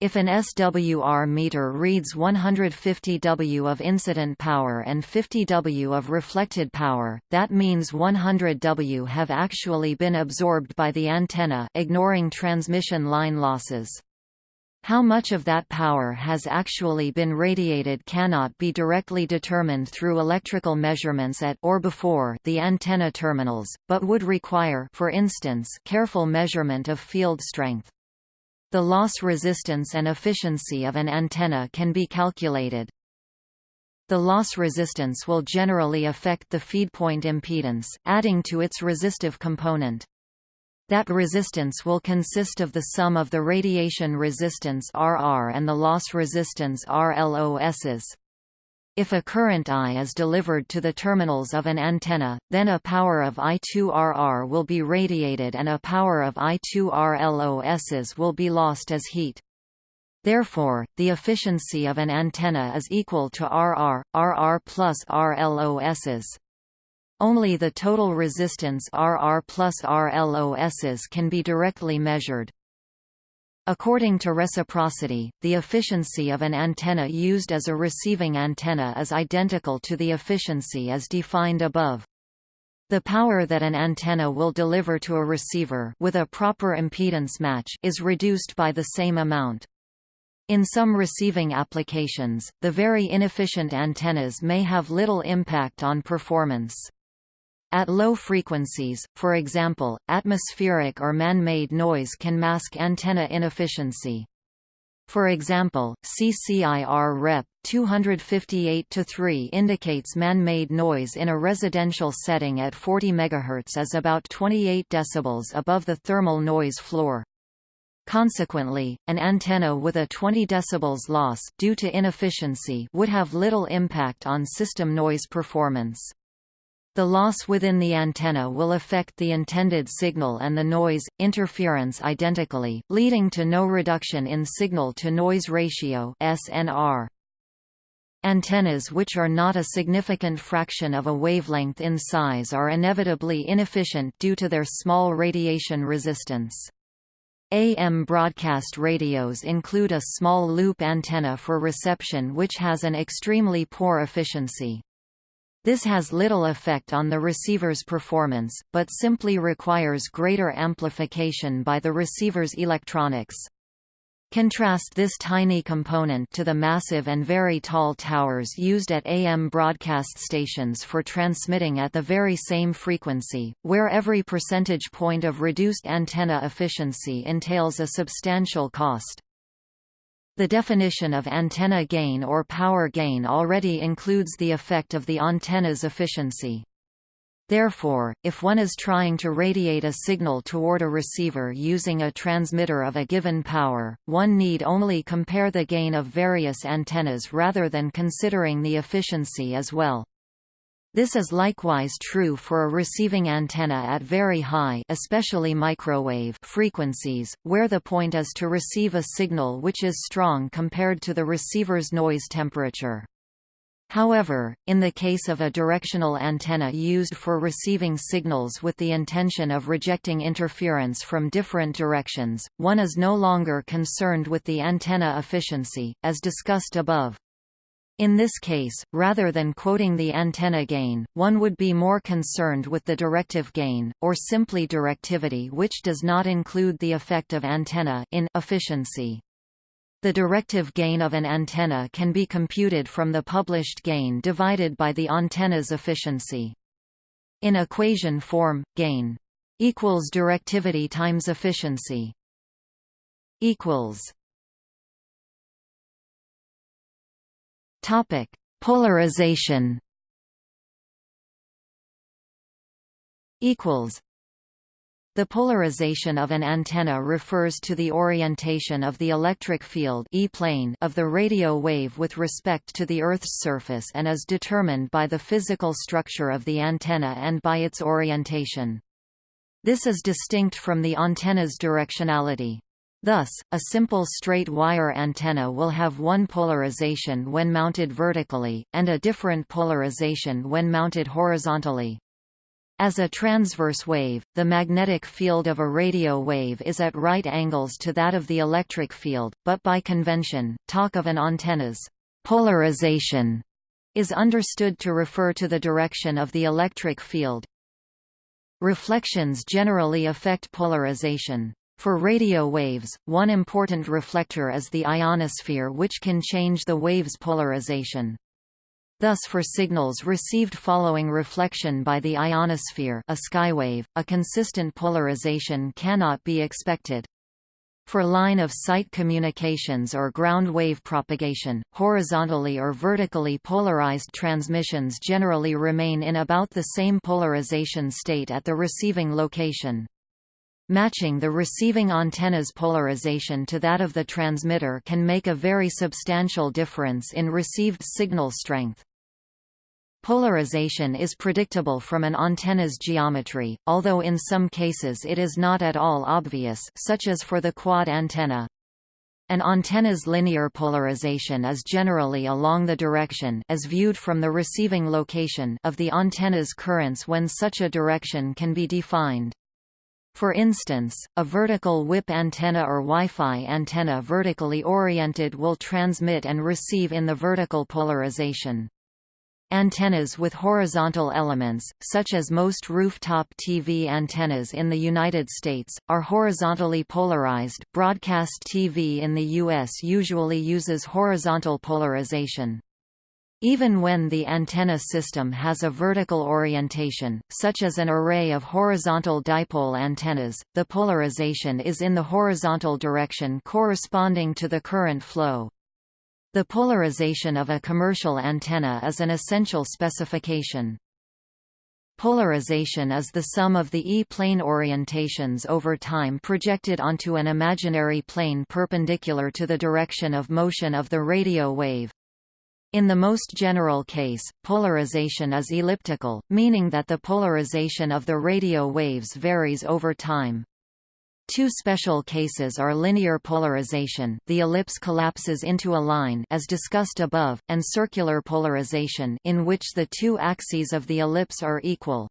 If an SWR meter reads 150 W of incident power and 50 W of reflected power, that means 100 W have actually been absorbed by the antenna ignoring transmission line losses. How much of that power has actually been radiated cannot be directly determined through electrical measurements at or before the antenna terminals, but would require for instance, careful measurement of field strength. The loss resistance and efficiency of an antenna can be calculated. The loss resistance will generally affect the feedpoint impedance, adding to its resistive component. That resistance will consist of the sum of the radiation resistance RR and the loss resistance RLOSs. If a current I is delivered to the terminals of an antenna, then a power of I2RR will be radiated and a power of I2RLOSs will be lost as heat. Therefore, the efficiency of an antenna is equal to RR, RR plus RLOSs. Only the total resistance RR plus RLOSs can be directly measured. According to reciprocity, the efficiency of an antenna used as a receiving antenna is identical to the efficiency as defined above. The power that an antenna will deliver to a receiver with a proper impedance match is reduced by the same amount. In some receiving applications, the very inefficient antennas may have little impact on performance. At low frequencies, for example, atmospheric or man-made noise can mask antenna inefficiency. For example, CCIR Rep. 258-3 indicates man-made noise in a residential setting at 40 MHz is about 28 dB above the thermal noise floor. Consequently, an antenna with a 20 dB loss due to inefficiency would have little impact on system noise performance. The loss within the antenna will affect the intended signal and the noise, interference identically, leading to no reduction in signal-to-noise ratio SNR. Antennas which are not a significant fraction of a wavelength in size are inevitably inefficient due to their small radiation resistance. AM broadcast radios include a small loop antenna for reception which has an extremely poor efficiency. This has little effect on the receiver's performance, but simply requires greater amplification by the receiver's electronics. Contrast this tiny component to the massive and very tall towers used at AM broadcast stations for transmitting at the very same frequency, where every percentage point of reduced antenna efficiency entails a substantial cost. The definition of antenna gain or power gain already includes the effect of the antenna's efficiency. Therefore, if one is trying to radiate a signal toward a receiver using a transmitter of a given power, one need only compare the gain of various antennas rather than considering the efficiency as well. This is likewise true for a receiving antenna at very high especially microwave frequencies, where the point is to receive a signal which is strong compared to the receiver's noise temperature. However, in the case of a directional antenna used for receiving signals with the intention of rejecting interference from different directions, one is no longer concerned with the antenna efficiency, as discussed above. In this case, rather than quoting the antenna gain, one would be more concerned with the directive gain, or simply directivity which does not include the effect of antenna in efficiency. The directive gain of an antenna can be computed from the published gain divided by the antenna's efficiency. In equation form, gain equals directivity times efficiency equals Topic: Polarization. Equals. The polarization of an antenna refers to the orientation of the electric field e -plane of the radio wave with respect to the Earth's surface and is determined by the physical structure of the antenna and by its orientation. This is distinct from the antenna's directionality. Thus, a simple straight wire antenna will have one polarization when mounted vertically, and a different polarization when mounted horizontally. As a transverse wave, the magnetic field of a radio wave is at right angles to that of the electric field, but by convention, talk of an antenna's polarization is understood to refer to the direction of the electric field. Reflections generally affect polarization. For radio waves, one important reflector is the ionosphere which can change the wave's polarization. Thus for signals received following reflection by the ionosphere a skywave, a consistent polarization cannot be expected. For line-of-sight communications or ground wave propagation, horizontally or vertically polarized transmissions generally remain in about the same polarization state at the receiving location. Matching the receiving antenna's polarization to that of the transmitter can make a very substantial difference in received signal strength. Polarization is predictable from an antenna's geometry, although in some cases it is not at all obvious such as for the quad antenna. An antenna's linear polarization is generally along the direction as viewed from the receiving location of the antenna's currents when such a direction can be defined. For instance, a vertical whip antenna or Wi-Fi antenna vertically oriented will transmit and receive in the vertical polarization. Antennas with horizontal elements, such as most rooftop TV antennas in the United States, are horizontally polarized. Broadcast TV in the U.S. usually uses horizontal polarization. Even when the antenna system has a vertical orientation, such as an array of horizontal dipole antennas, the polarization is in the horizontal direction corresponding to the current flow. The polarization of a commercial antenna is an essential specification. Polarization is the sum of the E-plane orientations over time projected onto an imaginary plane perpendicular to the direction of motion of the radio wave. In the most general case, polarization is elliptical, meaning that the polarization of the radio waves varies over time. Two special cases are linear polarization the ellipse collapses into a line as discussed above, and circular polarization in which the two axes of the ellipse are equal.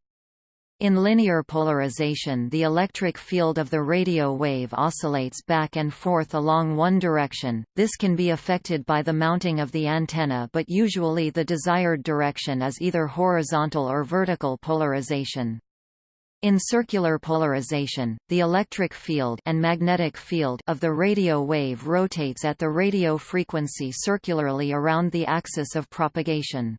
In linear polarization the electric field of the radio wave oscillates back and forth along one direction, this can be affected by the mounting of the antenna but usually the desired direction is either horizontal or vertical polarization. In circular polarization, the electric field and magnetic field of the radio wave rotates at the radio frequency circularly around the axis of propagation.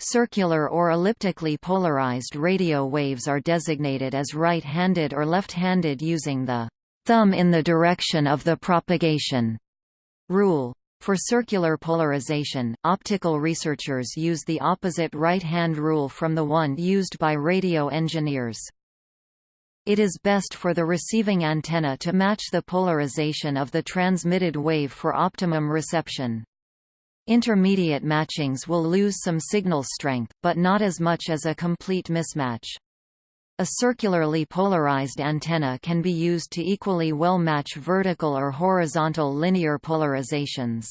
Circular or elliptically polarized radio waves are designated as right-handed or left-handed using the thumb in the direction of the propagation rule. For circular polarization, optical researchers use the opposite right-hand rule from the one used by radio engineers. It is best for the receiving antenna to match the polarization of the transmitted wave for optimum reception. Intermediate matchings will lose some signal strength, but not as much as a complete mismatch. A circularly polarized antenna can be used to equally well match vertical or horizontal linear polarizations.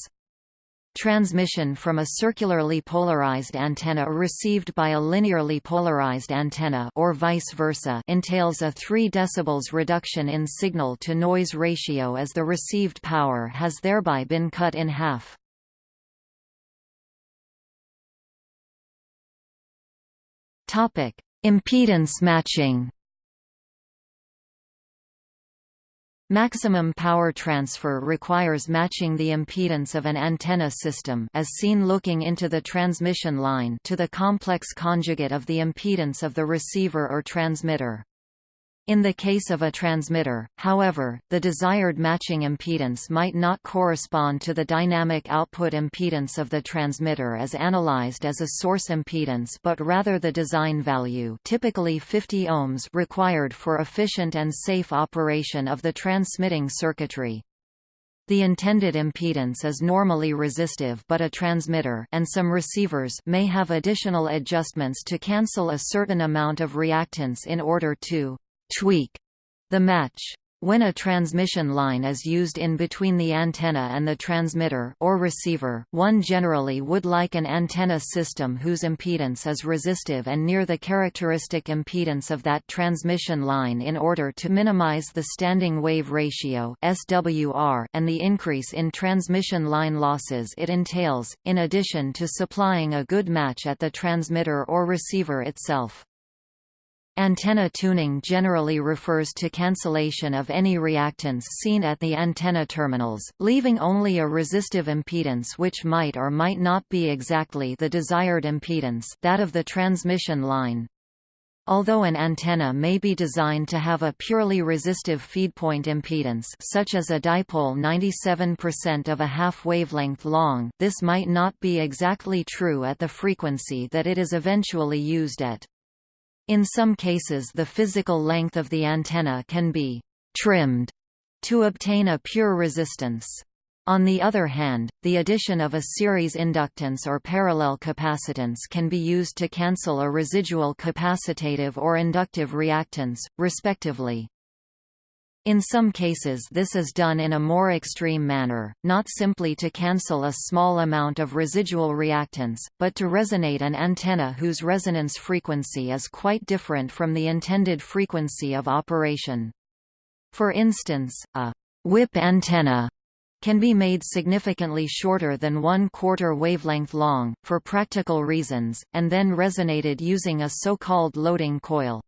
Transmission from a circularly polarized antenna received by a linearly polarized antenna or vice versa entails a 3 dB reduction in signal-to-noise ratio as the received power has thereby been cut in half. Topic: Impedance matching. Maximum power transfer requires matching the impedance of an antenna system as seen looking into the transmission line to the complex conjugate of the impedance of the receiver or transmitter. In the case of a transmitter, however, the desired matching impedance might not correspond to the dynamic output impedance of the transmitter as analyzed as a source impedance but rather the design value typically 50 ohms required for efficient and safe operation of the transmitting circuitry. The intended impedance is normally resistive but a transmitter and some receivers may have additional adjustments to cancel a certain amount of reactance in order to tweak the match. When a transmission line is used in between the antenna and the transmitter or receiver, one generally would like an antenna system whose impedance is resistive and near the characteristic impedance of that transmission line in order to minimize the standing wave ratio (SWR) and the increase in transmission line losses it entails, in addition to supplying a good match at the transmitter or receiver itself. Antenna tuning generally refers to cancellation of any reactance seen at the antenna terminals, leaving only a resistive impedance which might or might not be exactly the desired impedance that of the transmission line. Although an antenna may be designed to have a purely resistive feedpoint impedance such as a dipole 97% of a half wavelength long, this might not be exactly true at the frequency that it is eventually used at. In some cases the physical length of the antenna can be «trimmed» to obtain a pure resistance. On the other hand, the addition of a series inductance or parallel capacitance can be used to cancel a residual capacitative or inductive reactance, respectively. In some cases this is done in a more extreme manner, not simply to cancel a small amount of residual reactance, but to resonate an antenna whose resonance frequency is quite different from the intended frequency of operation. For instance, a whip antenna can be made significantly shorter than one quarter wavelength long, for practical reasons, and then resonated using a so-called loading coil.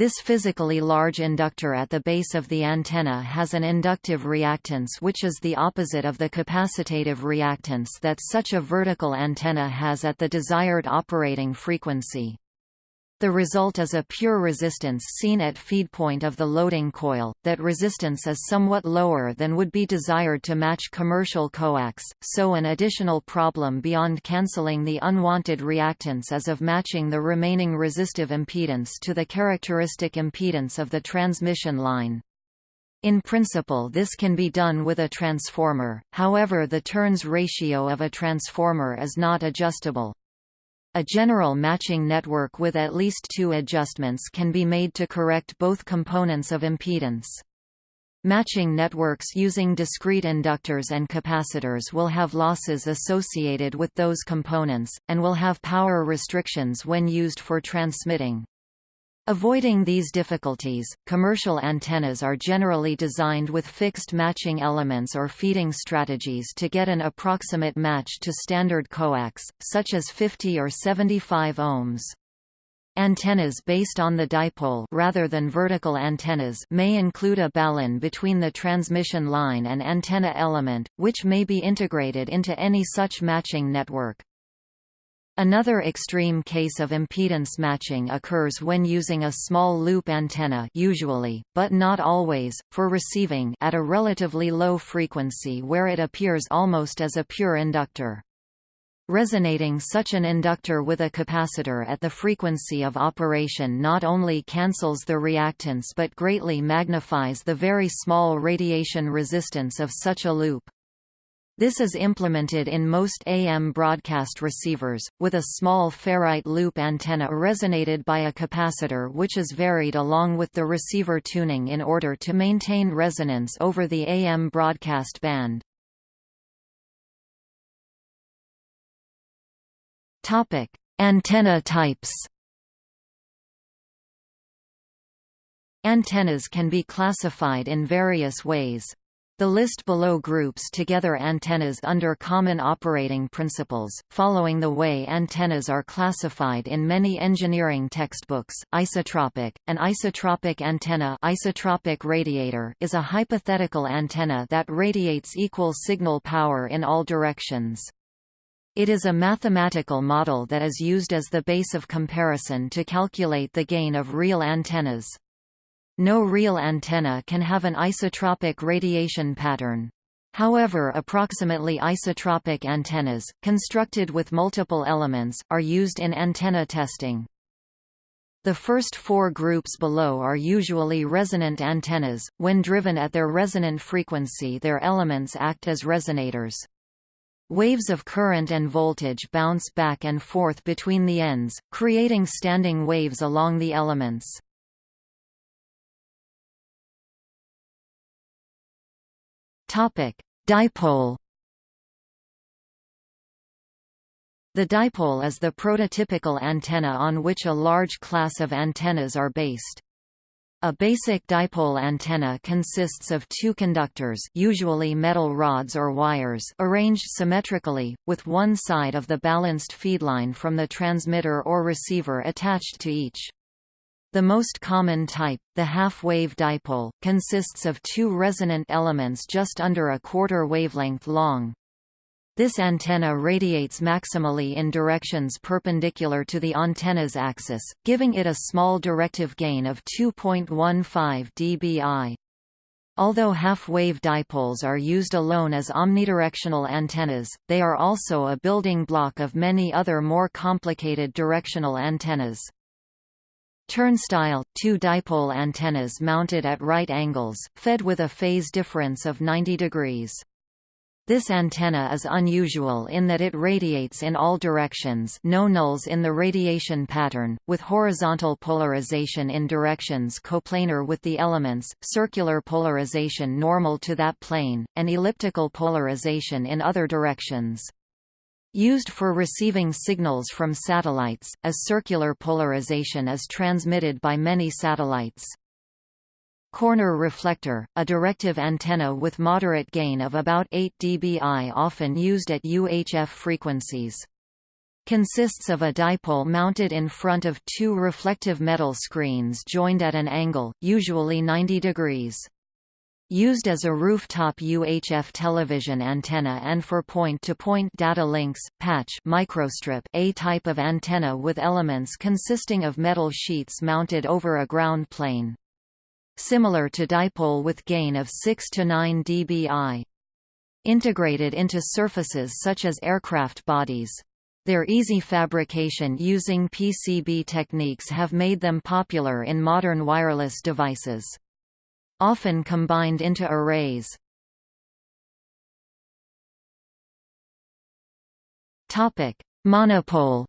This physically large inductor at the base of the antenna has an inductive reactance which is the opposite of the capacitative reactance that such a vertical antenna has at the desired operating frequency. The result is a pure resistance seen at feed point of the loading coil. That resistance is somewhat lower than would be desired to match commercial coax, so an additional problem beyond cancelling the unwanted reactance is of matching the remaining resistive impedance to the characteristic impedance of the transmission line. In principle this can be done with a transformer, however the turns ratio of a transformer is not adjustable. A general matching network with at least two adjustments can be made to correct both components of impedance. Matching networks using discrete inductors and capacitors will have losses associated with those components, and will have power restrictions when used for transmitting. Avoiding these difficulties, commercial antennas are generally designed with fixed matching elements or feeding strategies to get an approximate match to standard coax, such as 50 or 75 ohms. Antennas based on the dipole rather than vertical antennas may include a balun between the transmission line and antenna element, which may be integrated into any such matching network. Another extreme case of impedance matching occurs when using a small loop antenna usually, but not always, for receiving at a relatively low frequency where it appears almost as a pure inductor. Resonating such an inductor with a capacitor at the frequency of operation not only cancels the reactance but greatly magnifies the very small radiation resistance of such a loop. This is implemented in most AM broadcast receivers, with a small ferrite loop antenna resonated by a capacitor which is varied along with the receiver tuning in order to maintain resonance over the AM broadcast band. Antenna types Antennas can be classified in various ways. The list below groups together antennas under common operating principles, following the way antennas are classified in many engineering textbooks. Isotropic, an isotropic antenna isotropic radiator is a hypothetical antenna that radiates equal signal power in all directions. It is a mathematical model that is used as the base of comparison to calculate the gain of real antennas. No real antenna can have an isotropic radiation pattern. However approximately isotropic antennas, constructed with multiple elements, are used in antenna testing. The first four groups below are usually resonant antennas, when driven at their resonant frequency their elements act as resonators. Waves of current and voltage bounce back and forth between the ends, creating standing waves along the elements. Topic: Dipole. The dipole is the prototypical antenna on which a large class of antennas are based. A basic dipole antenna consists of two conductors usually metal rods or wires arranged symmetrically, with one side of the balanced feedline from the transmitter or receiver attached to each. The most common type, the half-wave dipole, consists of two resonant elements just under a quarter wavelength long. This antenna radiates maximally in directions perpendicular to the antenna's axis, giving it a small directive gain of 2.15 dBi. Although half-wave dipoles are used alone as omnidirectional antennas, they are also a building block of many other more complicated directional antennas. Turnstile, two dipole antennas mounted at right angles, fed with a phase difference of 90 degrees. This antenna is unusual in that it radiates in all directions no nulls in the radiation pattern, with horizontal polarization in directions coplanar with the elements, circular polarization normal to that plane, and elliptical polarization in other directions. Used for receiving signals from satellites, as circular polarization is transmitted by many satellites. Corner reflector, a directive antenna with moderate gain of about 8 dBi often used at UHF frequencies. consists of a dipole mounted in front of two reflective metal screens joined at an angle, usually 90 degrees. Used as a rooftop UHF television antenna and for point-to-point -point data links, patch microstrip a type of antenna with elements consisting of metal sheets mounted over a ground plane. Similar to dipole with gain of 6 to 9 dBi. Integrated into surfaces such as aircraft bodies. Their easy fabrication using PCB techniques have made them popular in modern wireless devices. Often combined into arrays. Topic: Monopole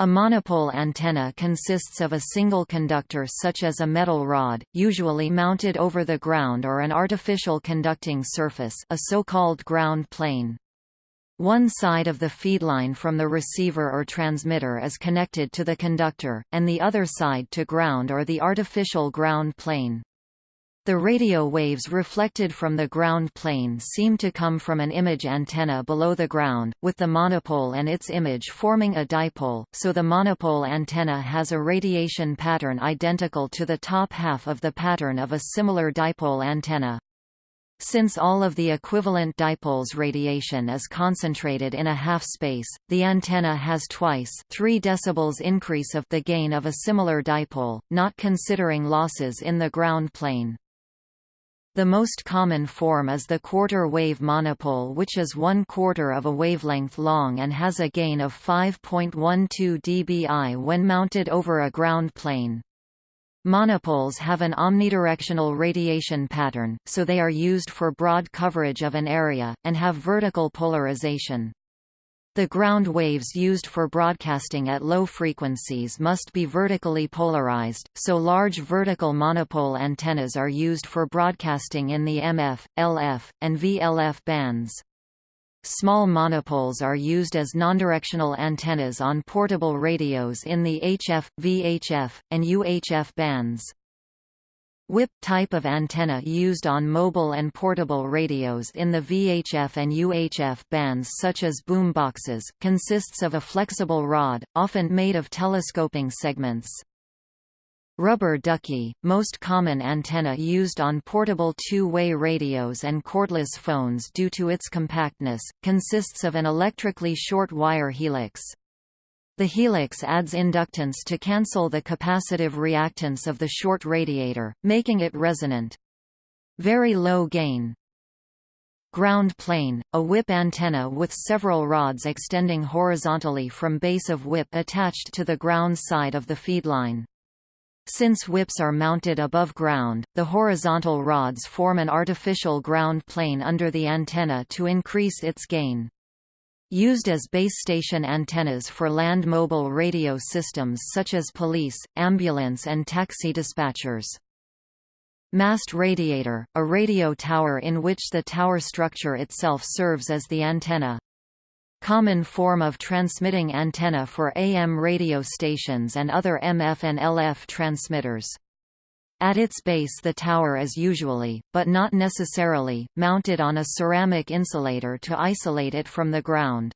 A monopole antenna consists of a single conductor such as a metal rod, usually mounted over the ground or an artificial conducting surface a so-called ground plane. One side of the feedline from the receiver or transmitter is connected to the conductor, and the other side to ground or the artificial ground plane. The radio waves reflected from the ground plane seem to come from an image antenna below the ground, with the monopole and its image forming a dipole, so the monopole antenna has a radiation pattern identical to the top half of the pattern of a similar dipole antenna. Since all of the equivalent dipole's radiation is concentrated in a half space, the antenna has twice 3 dB increase of the gain of a similar dipole, not considering losses in the ground plane. The most common form is the quarter-wave monopole which is one quarter of a wavelength long and has a gain of 5.12 dBi when mounted over a ground plane. Monopoles have an omnidirectional radiation pattern, so they are used for broad coverage of an area, and have vertical polarization. The ground waves used for broadcasting at low frequencies must be vertically polarized, so large vertical monopole antennas are used for broadcasting in the MF, LF, and VLF bands. Small monopoles are used as nondirectional antennas on portable radios in the HF, VHF, and UHF bands. Whip type of antenna used on mobile and portable radios in the VHF and UHF bands such as boomboxes, consists of a flexible rod, often made of telescoping segments. Rubber ducky, most common antenna used on portable two-way radios and cordless phones due to its compactness, consists of an electrically short wire helix. The helix adds inductance to cancel the capacitive reactance of the short radiator, making it resonant. Very low gain. Ground plane, a whip antenna with several rods extending horizontally from base of whip attached to the ground side of the feedline. Since whips are mounted above ground, the horizontal rods form an artificial ground plane under the antenna to increase its gain. Used as base station antennas for land mobile radio systems such as police, ambulance and taxi dispatchers. Mast radiator, a radio tower in which the tower structure itself serves as the antenna. Common form of transmitting antenna for AM radio stations and other MF and LF transmitters. At its base the tower is usually, but not necessarily, mounted on a ceramic insulator to isolate it from the ground.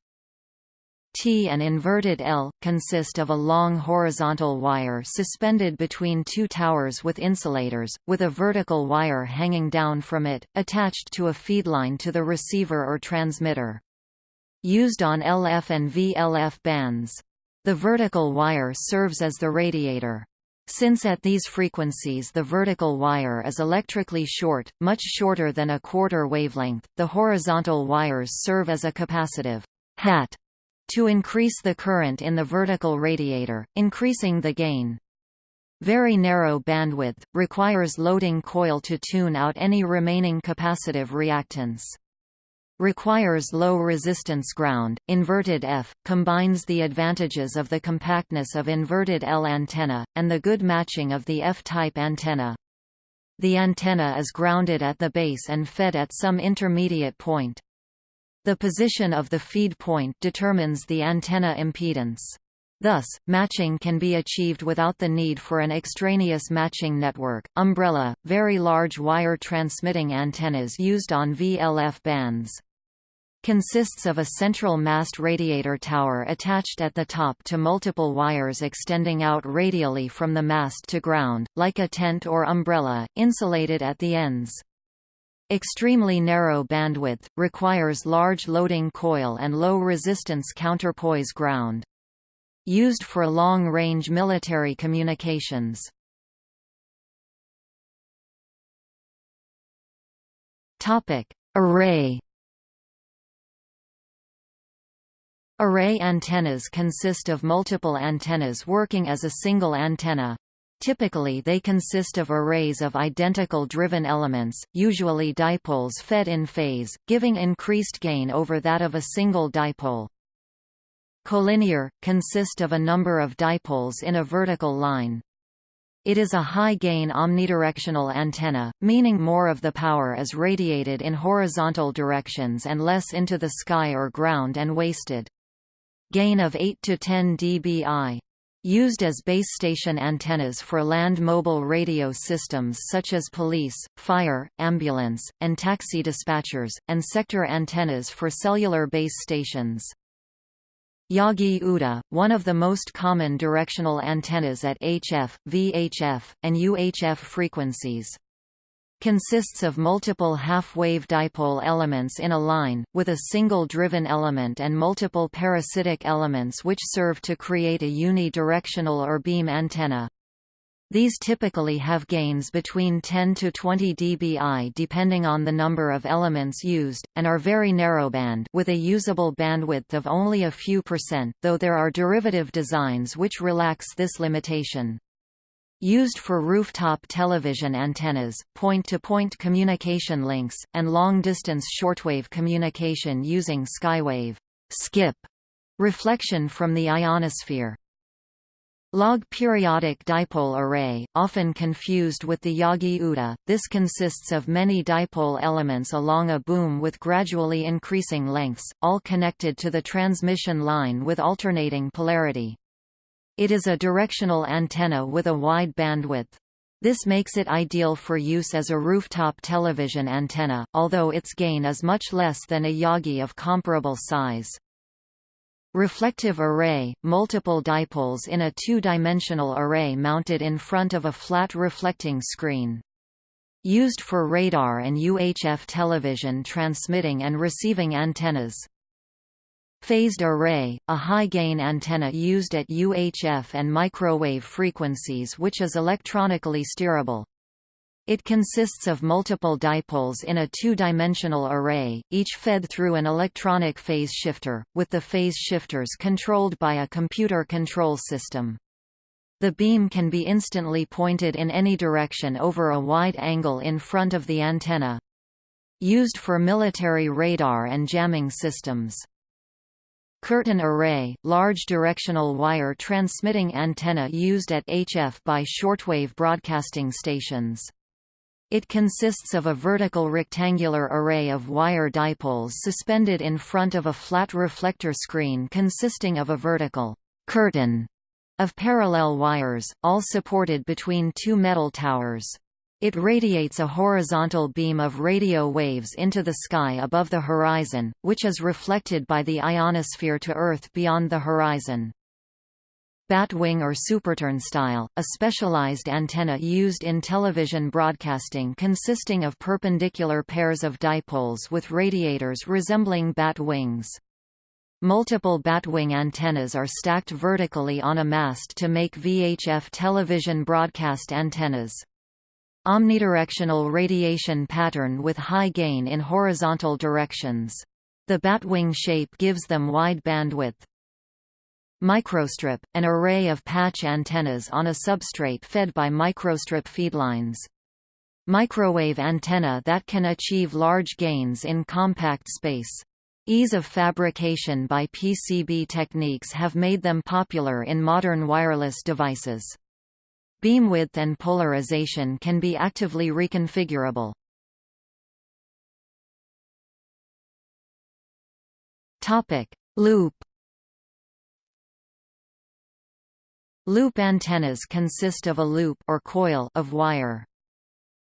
T and inverted L, consist of a long horizontal wire suspended between two towers with insulators, with a vertical wire hanging down from it, attached to a feedline to the receiver or transmitter used on LF and VLF bands. The vertical wire serves as the radiator. Since at these frequencies the vertical wire is electrically short, much shorter than a quarter wavelength, the horizontal wires serve as a capacitive hat to increase the current in the vertical radiator, increasing the gain. Very narrow bandwidth, requires loading coil to tune out any remaining capacitive reactance requires low resistance ground. Inverted F combines the advantages of the compactness of inverted L antenna and the good matching of the F-type antenna. The antenna is grounded at the base and fed at some intermediate point. The position of the feed point determines the antenna impedance. Thus, matching can be achieved without the need for an extraneous matching network. Umbrella, very large wire transmitting antennas used on VLF bands. Consists of a central mast radiator tower attached at the top to multiple wires extending out radially from the mast to ground, like a tent or umbrella, insulated at the ends. Extremely narrow bandwidth, requires large loading coil and low resistance counterpoise ground. Used for long-range military communications. Array Array antennas consist of multiple antennas working as a single antenna. Typically they consist of arrays of identical driven elements, usually dipoles fed in phase, giving increased gain over that of a single dipole. Collinear, consist of a number of dipoles in a vertical line. It is a high-gain omnidirectional antenna, meaning more of the power is radiated in horizontal directions and less into the sky or ground and wasted. Gain of 8 to 10 dBi. Used as base station antennas for land mobile radio systems such as police, fire, ambulance, and taxi dispatchers, and sector antennas for cellular base stations. Yagi-Uda, one of the most common directional antennas at HF, VHF, and UHF frequencies consists of multiple half-wave dipole elements in a line, with a single driven element and multiple parasitic elements which serve to create a unidirectional or beam antenna. These typically have gains between 10 to 20 dBi depending on the number of elements used, and are very narrowband with a usable bandwidth of only a few percent, though there are derivative designs which relax this limitation. Used for rooftop television antennas, point-to-point -point communication links, and long-distance shortwave communication using skywave skip reflection from the ionosphere. Log periodic dipole array, often confused with the Yagi-Uda, this consists of many dipole elements along a boom with gradually increasing lengths, all connected to the transmission line with alternating polarity. It is a directional antenna with a wide bandwidth. This makes it ideal for use as a rooftop television antenna, although its gain is much less than a Yagi of comparable size. Reflective array – multiple dipoles in a two-dimensional array mounted in front of a flat reflecting screen. Used for radar and UHF television transmitting and receiving antennas. Phased array, a high-gain antenna used at UHF and microwave frequencies which is electronically steerable. It consists of multiple dipoles in a two-dimensional array, each fed through an electronic phase shifter, with the phase shifters controlled by a computer control system. The beam can be instantly pointed in any direction over a wide angle in front of the antenna. Used for military radar and jamming systems. Curtain array, large directional wire transmitting antenna used at HF by shortwave broadcasting stations. It consists of a vertical rectangular array of wire dipoles suspended in front of a flat reflector screen consisting of a vertical curtain of parallel wires, all supported between two metal towers. It radiates a horizontal beam of radio waves into the sky above the horizon, which is reflected by the ionosphere to Earth beyond the horizon. Batwing or superturnstile, a specialized antenna used in television broadcasting consisting of perpendicular pairs of dipoles with radiators resembling bat wings. Multiple batwing antennas are stacked vertically on a mast to make VHF television broadcast antennas. Omnidirectional radiation pattern with high gain in horizontal directions. The batwing shape gives them wide bandwidth. Microstrip, an array of patch antennas on a substrate fed by microstrip feedlines. Microwave antenna that can achieve large gains in compact space. Ease of fabrication by PCB techniques have made them popular in modern wireless devices. Beam width and polarization can be actively reconfigurable. Topic: Loop Loop antennas consist of a loop or coil of wire.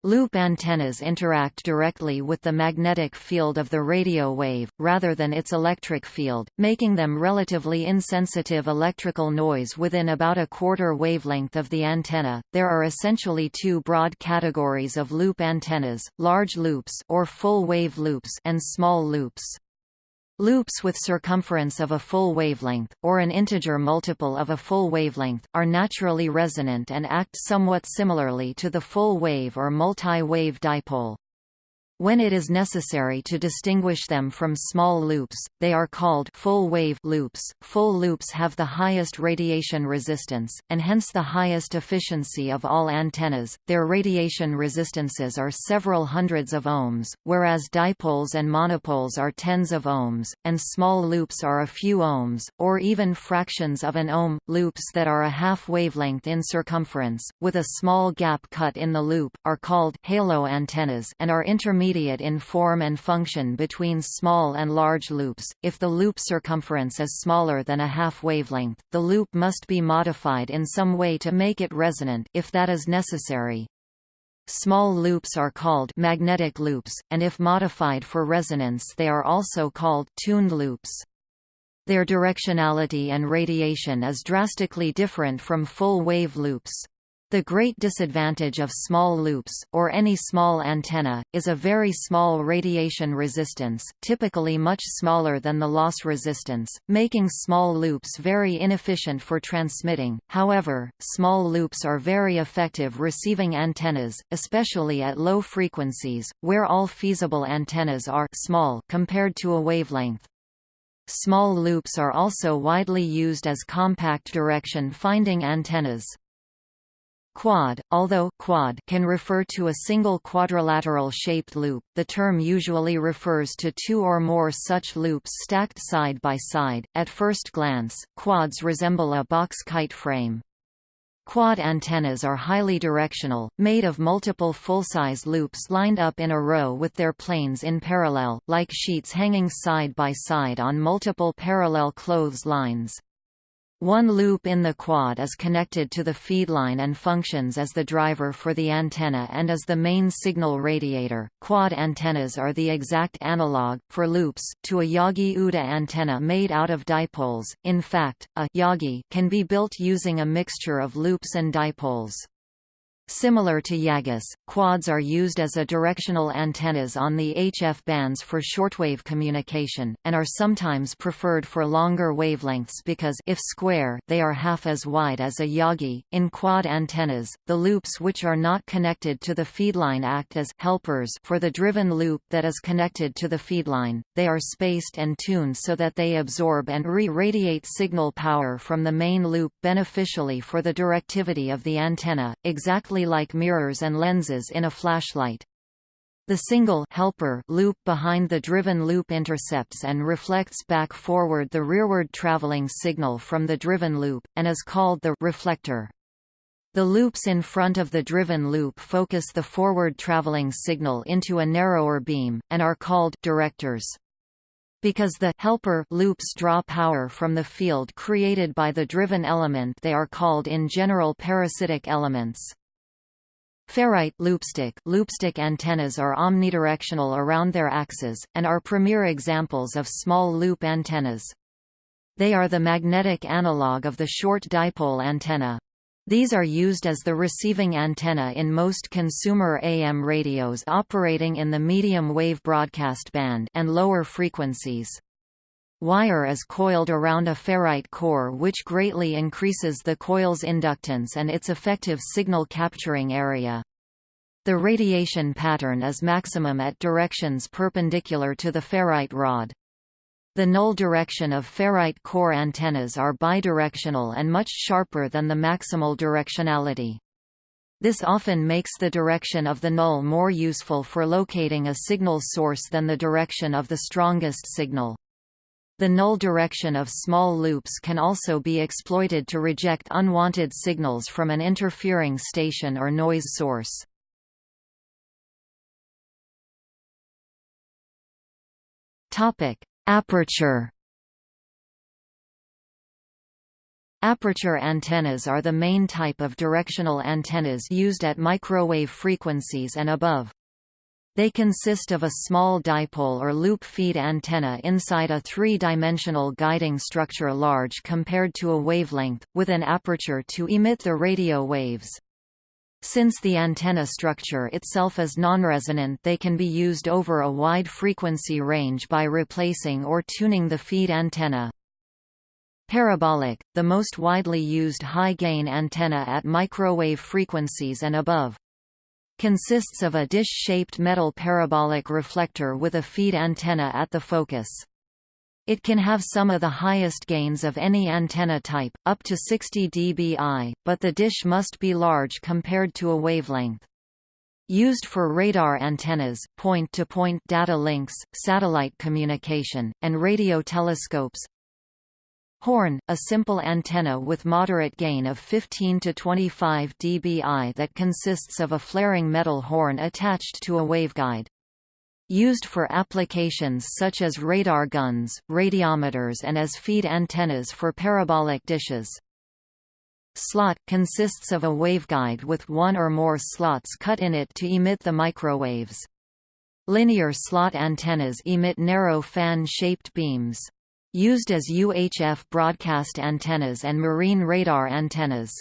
Loop antennas interact directly with the magnetic field of the radio wave, rather than its electric field, making them relatively insensitive electrical noise within about a quarter wavelength of the antenna. There are essentially two broad categories of loop antennas: large loops or full wave loops and small loops. Loops with circumference of a full wavelength, or an integer multiple of a full wavelength, are naturally resonant and act somewhat similarly to the full wave or multi-wave dipole. When it is necessary to distinguish them from small loops, they are called full-wave loops. Full loops have the highest radiation resistance, and hence the highest efficiency of all antennas. Their radiation resistances are several hundreds of ohms, whereas dipoles and monopoles are tens of ohms, and small loops are a few ohms, or even fractions of an ohm. Loops that are a half wavelength in circumference, with a small gap cut in the loop, are called halo antennas and are intermediate intermediate in form and function between small and large loops. If the loop circumference is smaller than a half wavelength, the loop must be modified in some way to make it resonant if that is necessary. Small loops are called magnetic loops, and if modified for resonance they are also called tuned loops. Their directionality and radiation is drastically different from full-wave loops. The great disadvantage of small loops, or any small antenna, is a very small radiation resistance, typically much smaller than the loss resistance, making small loops very inefficient for transmitting. However, small loops are very effective receiving antennas, especially at low frequencies, where all feasible antennas are small compared to a wavelength. Small loops are also widely used as compact direction finding antennas. Quad, although quad can refer to a single quadrilateral-shaped loop, the term usually refers to two or more such loops stacked side by side. At first glance, quads resemble a box kite frame. Quad antennas are highly directional, made of multiple full-size loops lined up in a row with their planes in parallel, like sheets hanging side by side on multiple parallel clothes lines. One loop in the quad is connected to the feedline and functions as the driver for the antenna and as the main signal radiator. Quad antennas are the exact analog, for loops, to a Yagi-Uda antenna made out of dipoles. In fact, a Yagi can be built using a mixture of loops and dipoles. Similar to Yagis, quads are used as a directional antennas on the HF bands for shortwave communication, and are sometimes preferred for longer wavelengths because if square, they are half as wide as a Yagi. In quad antennas, the loops which are not connected to the feedline act as helpers for the driven loop that is connected to the feedline. They are spaced and tuned so that they absorb and re-radiate signal power from the main loop beneficially for the directivity of the antenna, exactly exactly like mirrors and lenses in a flashlight. The single helper loop behind the driven loop intercepts and reflects back forward the rearward traveling signal from the driven loop, and is called the reflector. The loops in front of the driven loop focus the forward traveling signal into a narrower beam, and are called directors. Because the helper loops draw power from the field created by the driven element they are called in general parasitic elements. Ferrite loopstick loopstick antennas are omnidirectional around their axes, and are premier examples of small loop antennas. They are the magnetic analog of the short dipole antenna. These are used as the receiving antenna in most consumer AM radios operating in the medium wave broadcast band and lower frequencies. Wire is coiled around a ferrite core which greatly increases the coil's inductance and its effective signal capturing area. The radiation pattern is maximum at directions perpendicular to the ferrite rod. The null direction of ferrite core antennas are bidirectional and much sharper than the maximal directionality. This often makes the direction of the null more useful for locating a signal source than the direction of the strongest signal. The null direction of small loops can also be exploited to reject unwanted signals from an interfering station or noise source. Topic: Aperture Aperture antennas are the main type of directional antennas used at microwave frequencies and above. They consist of a small dipole or loop feed antenna inside a three-dimensional guiding structure large compared to a wavelength, with an aperture to emit the radio waves. Since the antenna structure itself is non-resonant, they can be used over a wide frequency range by replacing or tuning the feed antenna. Parabolic, the most widely used high-gain antenna at microwave frequencies and above. Consists of a dish-shaped metal parabolic reflector with a feed antenna at the focus. It can have some of the highest gains of any antenna type, up to 60 dBi, but the dish must be large compared to a wavelength. Used for radar antennas, point-to-point -point data links, satellite communication, and radio telescopes, Horn, a simple antenna with moderate gain of 15 to 25 dBi that consists of a flaring metal horn attached to a waveguide. Used for applications such as radar guns, radiometers and as feed antennas for parabolic dishes. Slot – consists of a waveguide with one or more slots cut in it to emit the microwaves. Linear slot antennas emit narrow fan-shaped beams. Used as UHF broadcast antennas and marine radar antennas.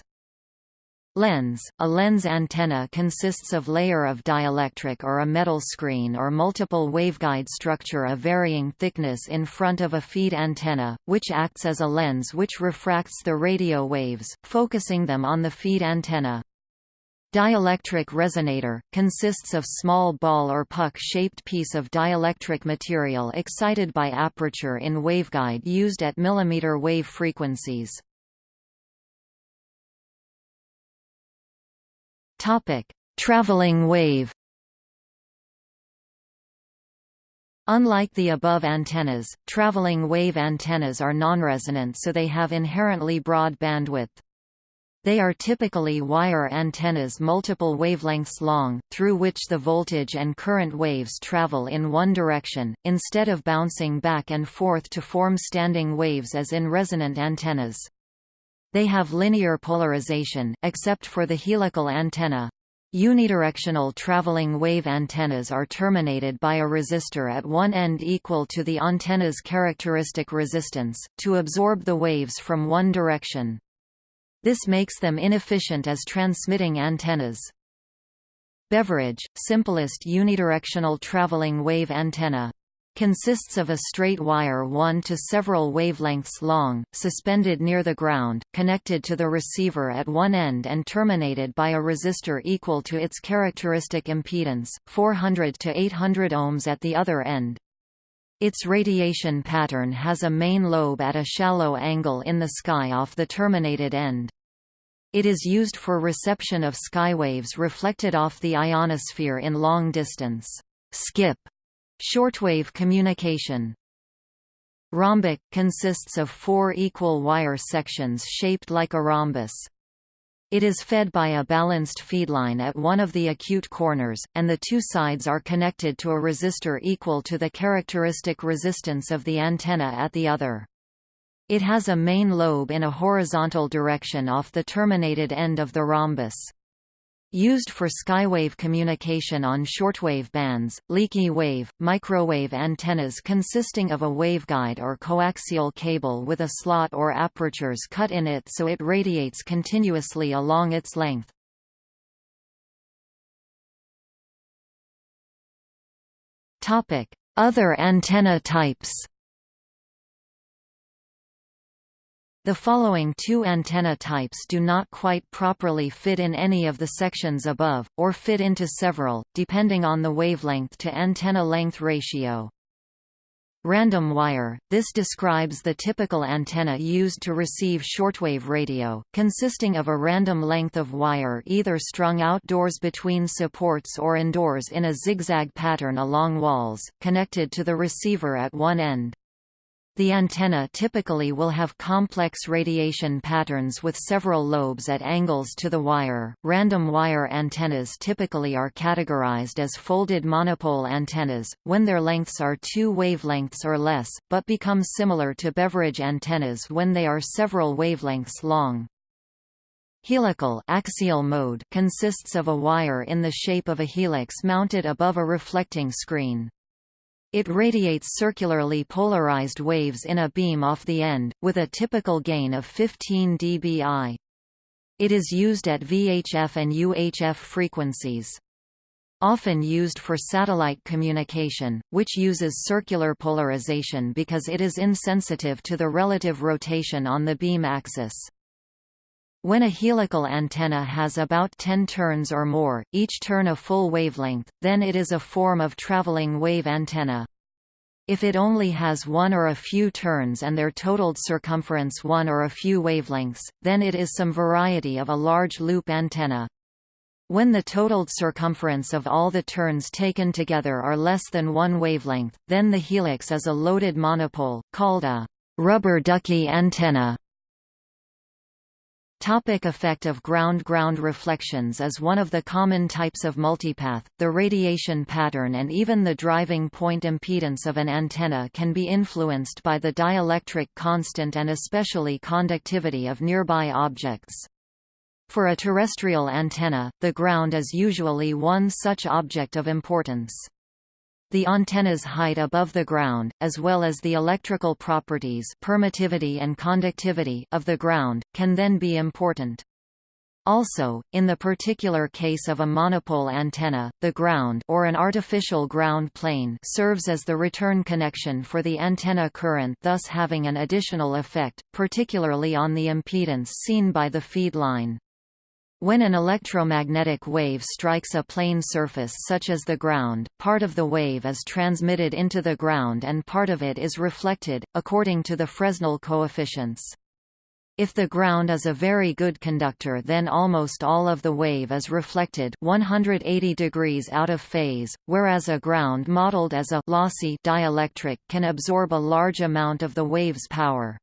Lens – A lens antenna consists of layer of dielectric or a metal screen or multiple waveguide structure of varying thickness in front of a feed antenna, which acts as a lens which refracts the radio waves, focusing them on the feed antenna. Dielectric resonator, consists of small ball or puck-shaped piece of dielectric material excited by aperture in waveguide used at millimeter wave frequencies. Traveling wave Unlike the above antennas, traveling wave antennas are nonresonant so they have inherently broad bandwidth. They are typically wire antennas multiple wavelengths long, through which the voltage and current waves travel in one direction, instead of bouncing back and forth to form standing waves as in resonant antennas. They have linear polarization, except for the helical antenna. Unidirectional traveling wave antennas are terminated by a resistor at one end equal to the antenna's characteristic resistance, to absorb the waves from one direction. This makes them inefficient as transmitting antennas. Beverage, simplest unidirectional traveling wave antenna. Consists of a straight wire one to several wavelengths long, suspended near the ground, connected to the receiver at one end and terminated by a resistor equal to its characteristic impedance, 400 to 800 ohms at the other end. Its radiation pattern has a main lobe at a shallow angle in the sky off the terminated end. It is used for reception of skywaves reflected off the ionosphere in long-distance skip shortwave communication. Rhombic – consists of four equal wire sections shaped like a rhombus. It is fed by a balanced feedline at one of the acute corners, and the two sides are connected to a resistor equal to the characteristic resistance of the antenna at the other. It has a main lobe in a horizontal direction off the terminated end of the rhombus. Used for skywave communication on shortwave bands, leaky wave, microwave antennas consisting of a waveguide or coaxial cable with a slot or apertures cut in it so it radiates continuously along its length. Other antenna types The following two antenna types do not quite properly fit in any of the sections above, or fit into several, depending on the wavelength to antenna length ratio. Random wire – This describes the typical antenna used to receive shortwave radio, consisting of a random length of wire either strung outdoors between supports or indoors in a zigzag pattern along walls, connected to the receiver at one end. The antenna typically will have complex radiation patterns with several lobes at angles to the wire. Random wire antennas typically are categorized as folded monopole antennas, when their lengths are two wavelengths or less, but become similar to beverage antennas when they are several wavelengths long. Helical axial mode consists of a wire in the shape of a helix mounted above a reflecting screen. It radiates circularly polarized waves in a beam off the end, with a typical gain of 15 dBi. It is used at VHF and UHF frequencies. Often used for satellite communication, which uses circular polarization because it is insensitive to the relative rotation on the beam axis. When a helical antenna has about 10 turns or more, each turn a full wavelength, then it is a form of traveling wave antenna. If it only has one or a few turns and their totaled circumference one or a few wavelengths, then it is some variety of a large loop antenna. When the totaled circumference of all the turns taken together are less than one wavelength, then the helix is a loaded monopole, called a rubber ducky antenna. Topic effect of ground-ground reflections is one of the common types of multipath. The radiation pattern and even the driving point impedance of an antenna can be influenced by the dielectric constant and especially conductivity of nearby objects. For a terrestrial antenna, the ground is usually one such object of importance. The antenna's height above the ground, as well as the electrical properties permittivity and conductivity of the ground, can then be important. Also, in the particular case of a monopole antenna, the ground or an artificial ground plane serves as the return connection for the antenna current thus having an additional effect, particularly on the impedance seen by the feed line. When an electromagnetic wave strikes a plane surface such as the ground, part of the wave is transmitted into the ground and part of it is reflected, according to the Fresnel coefficients. If the ground is a very good conductor then almost all of the wave is reflected 180 degrees out of phase, whereas a ground modeled as a lossy dielectric can absorb a large amount of the wave's power.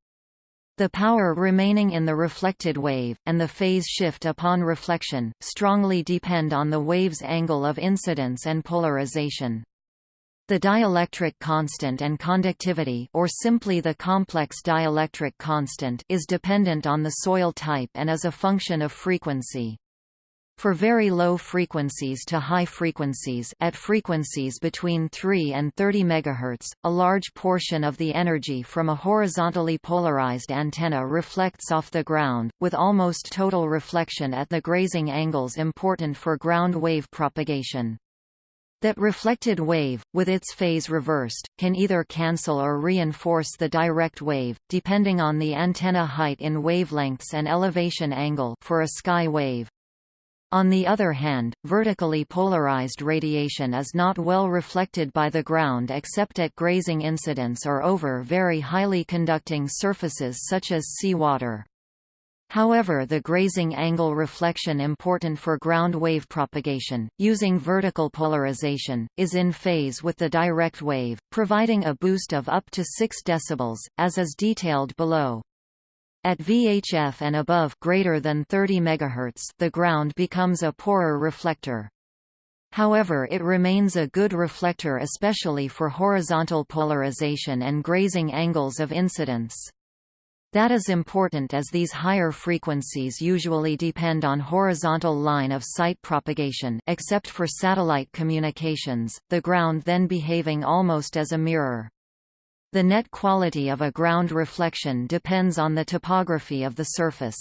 The power remaining in the reflected wave, and the phase shift upon reflection, strongly depend on the wave's angle of incidence and polarization. The dielectric constant and conductivity or simply the complex dielectric constant is dependent on the soil type and is a function of frequency. For very low frequencies to high frequencies at frequencies between 3 and 30 MHz, a large portion of the energy from a horizontally polarized antenna reflects off the ground, with almost total reflection at the grazing angles important for ground wave propagation. That reflected wave, with its phase reversed, can either cancel or reinforce the direct wave, depending on the antenna height in wavelengths and elevation angle for a sky wave. On the other hand, vertically polarized radiation is not well reflected by the ground except at grazing incidence or over very highly conducting surfaces such as seawater. However the grazing angle reflection important for ground wave propagation, using vertical polarization, is in phase with the direct wave, providing a boost of up to 6 dB, as is detailed below. At VHF and above greater than 30 MHz, the ground becomes a poorer reflector. However it remains a good reflector especially for horizontal polarization and grazing angles of incidence. That is important as these higher frequencies usually depend on horizontal line of sight propagation except for satellite communications, the ground then behaving almost as a mirror. The net quality of a ground reflection depends on the topography of the surface.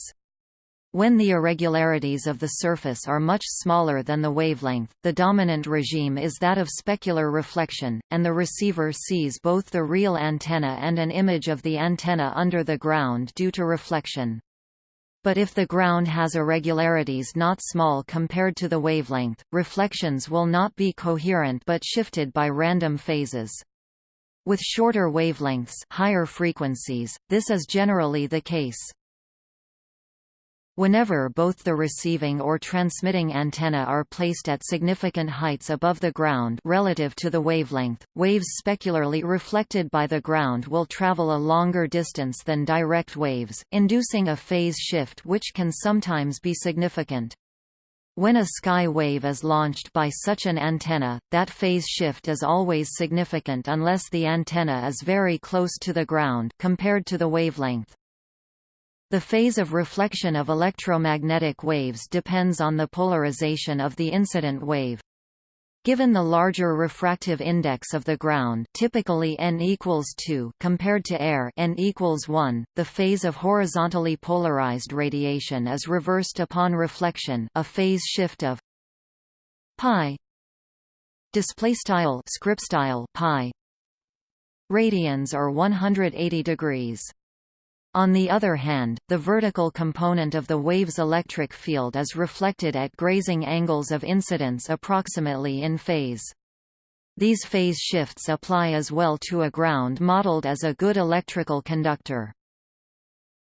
When the irregularities of the surface are much smaller than the wavelength, the dominant regime is that of specular reflection, and the receiver sees both the real antenna and an image of the antenna under the ground due to reflection. But if the ground has irregularities not small compared to the wavelength, reflections will not be coherent but shifted by random phases. With shorter wavelengths higher frequencies, this is generally the case. Whenever both the receiving or transmitting antenna are placed at significant heights above the ground relative to the wavelength, waves specularly reflected by the ground will travel a longer distance than direct waves, inducing a phase shift which can sometimes be significant. When a sky wave is launched by such an antenna, that phase shift is always significant unless the antenna is very close to the ground compared to the wavelength. The phase of reflection of electromagnetic waves depends on the polarization of the incident wave. Given the larger refractive index of the ground typically n equals 2 compared to air n equals 1, the phase of horizontally polarized radiation is reversed upon reflection a phase shift of pi radians or 180 degrees on the other hand, the vertical component of the wave's electric field is reflected at grazing angles of incidence approximately in phase. These phase shifts apply as well to a ground modeled as a good electrical conductor.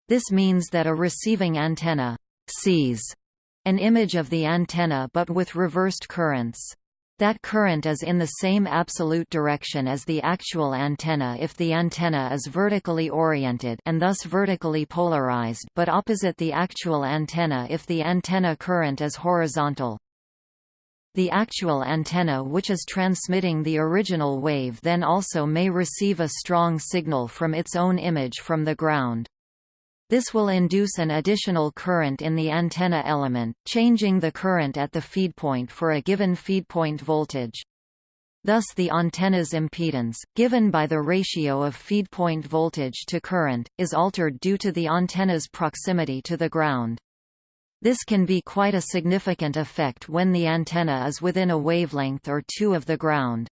This means that a receiving antenna sees an image of the antenna but with reversed currents. That current is in the same absolute direction as the actual antenna if the antenna is vertically oriented and thus vertically polarized but opposite the actual antenna if the antenna current is horizontal. The actual antenna which is transmitting the original wave then also may receive a strong signal from its own image from the ground. This will induce an additional current in the antenna element, changing the current at the feedpoint for a given feedpoint voltage. Thus the antenna's impedance, given by the ratio of feedpoint voltage to current, is altered due to the antenna's proximity to the ground. This can be quite a significant effect when the antenna is within a wavelength or two of the ground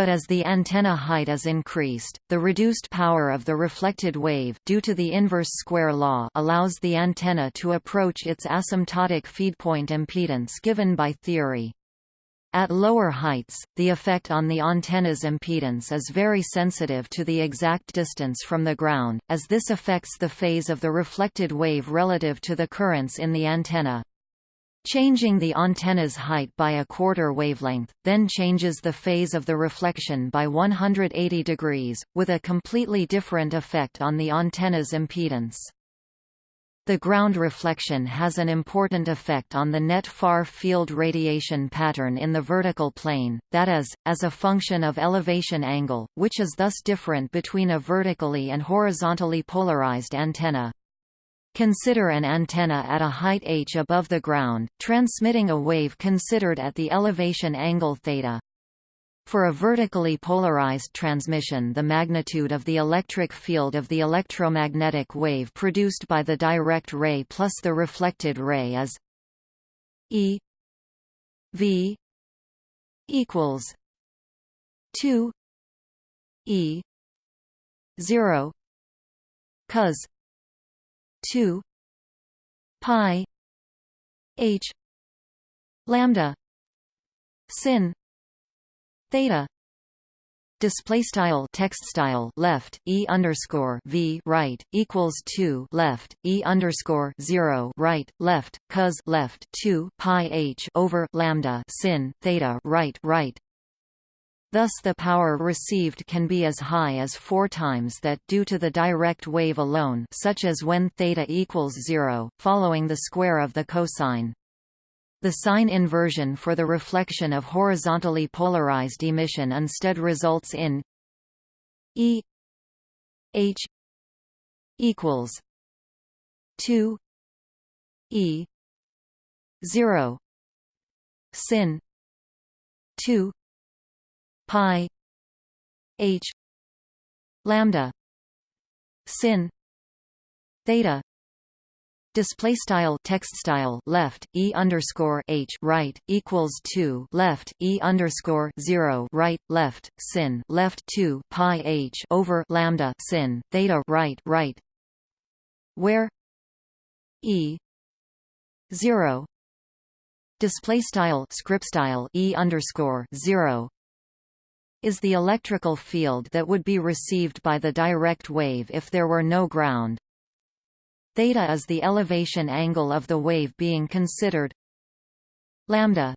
but as the antenna height is increased, the reduced power of the reflected wave due to the inverse square law allows the antenna to approach its asymptotic feedpoint impedance given by theory. At lower heights, the effect on the antenna's impedance is very sensitive to the exact distance from the ground, as this affects the phase of the reflected wave relative to the currents in the antenna. Changing the antenna's height by a quarter wavelength, then changes the phase of the reflection by 180 degrees, with a completely different effect on the antenna's impedance. The ground reflection has an important effect on the net far field radiation pattern in the vertical plane, that is, as a function of elevation angle, which is thus different between a vertically and horizontally polarized antenna. Consider an antenna at a height h above the ground, transmitting a wave considered at the elevation angle theta. For a vertically polarized transmission the magnitude of the electric field of the electromagnetic wave produced by the direct ray plus the reflected ray is E V equals 2 E 0 cos 2 pi h lambda sin theta display style text style left e underscore v right equals 2 left e underscore 0 right left cos left 2 pi h over lambda sin theta right right Thus the power received can be as high as four times that due to the direct wave alone such as when theta equals zero, following the square of the cosine. The sign inversion for the reflection of horizontally polarized emission instead results in E H equals 2 E 0 sin 2 pi h lambda sin theta Display style text style left e underscore h right equals two left e underscore zero right left sin left two pi h over lambda sin theta right right where e zero display style script style e underscore zero is the electrical field that would be received by the direct wave if there were no ground. theta is the elevation angle of the wave being considered lambda.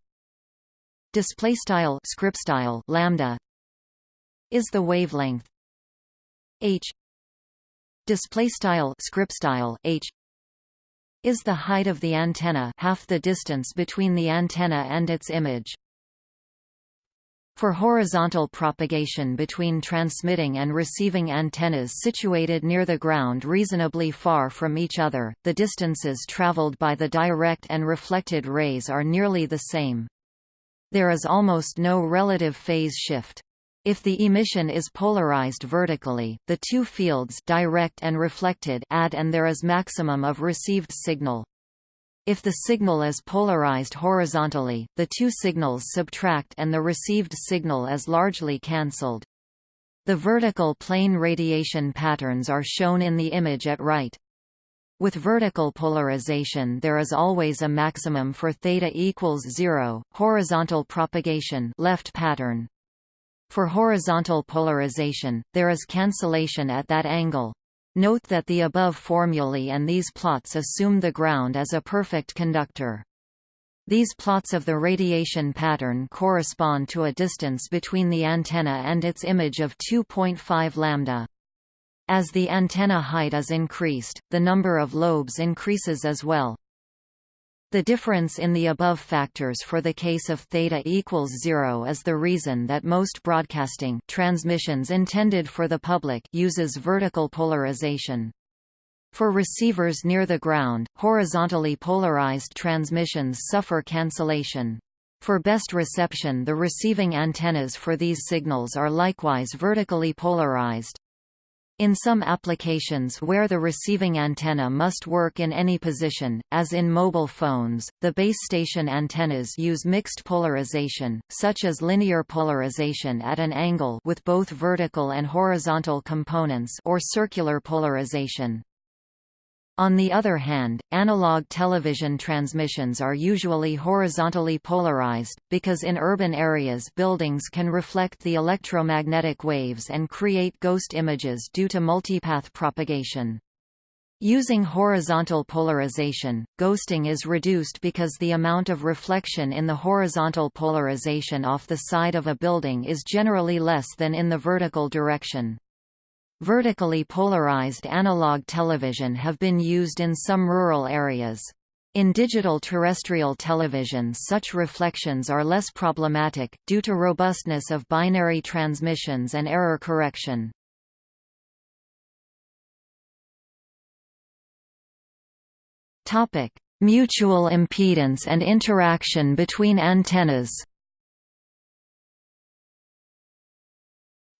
Display style script style lambda is the wavelength h. Display style script style h is the height of the antenna half the distance between the antenna and its image for horizontal propagation between transmitting and receiving antennas situated near the ground reasonably far from each other, the distances traveled by the direct and reflected rays are nearly the same. There is almost no relative phase shift. If the emission is polarized vertically, the two fields direct and reflected add and there is maximum of received signal. If the signal is polarized horizontally, the two signals subtract and the received signal is largely cancelled. The vertical plane radiation patterns are shown in the image at right. With vertical polarization there is always a maximum for theta equals 0, horizontal propagation left pattern. For horizontal polarization, there is cancellation at that angle. Note that the above formulae and these plots assume the ground as a perfect conductor. These plots of the radiation pattern correspond to a distance between the antenna and its image of 2.5 lambda. As the antenna height is increased, the number of lobes increases as well. The difference in the above factors for the case of theta equals zero is the reason that most broadcasting transmissions intended for the public uses vertical polarization. For receivers near the ground, horizontally polarized transmissions suffer cancellation. For best reception the receiving antennas for these signals are likewise vertically polarized. In some applications where the receiving antenna must work in any position, as in mobile phones, the base station antennas use mixed polarization, such as linear polarization at an angle with both vertical and horizontal components or circular polarization. On the other hand, analog television transmissions are usually horizontally polarized, because in urban areas buildings can reflect the electromagnetic waves and create ghost images due to multipath propagation. Using horizontal polarization, ghosting is reduced because the amount of reflection in the horizontal polarization off the side of a building is generally less than in the vertical direction. Vertically polarized analog television have been used in some rural areas. In digital terrestrial television such reflections are less problematic, due to robustness of binary transmissions and error correction. Mutual impedance and interaction between antennas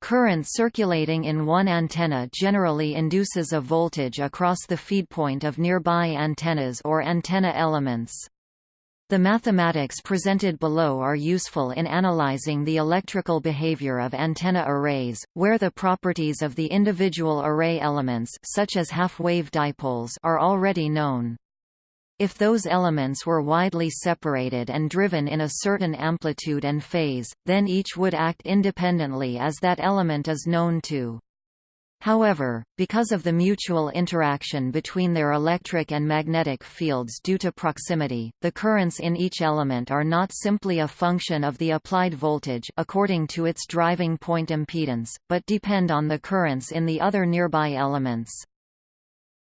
Current circulating in one antenna generally induces a voltage across the feed point of nearby antennas or antenna elements. The mathematics presented below are useful in analyzing the electrical behavior of antenna arrays, where the properties of the individual array elements such as half-wave dipoles are already known. If those elements were widely separated and driven in a certain amplitude and phase, then each would act independently as that element is known to. However, because of the mutual interaction between their electric and magnetic fields due to proximity, the currents in each element are not simply a function of the applied voltage according to its driving point impedance, but depend on the currents in the other nearby elements.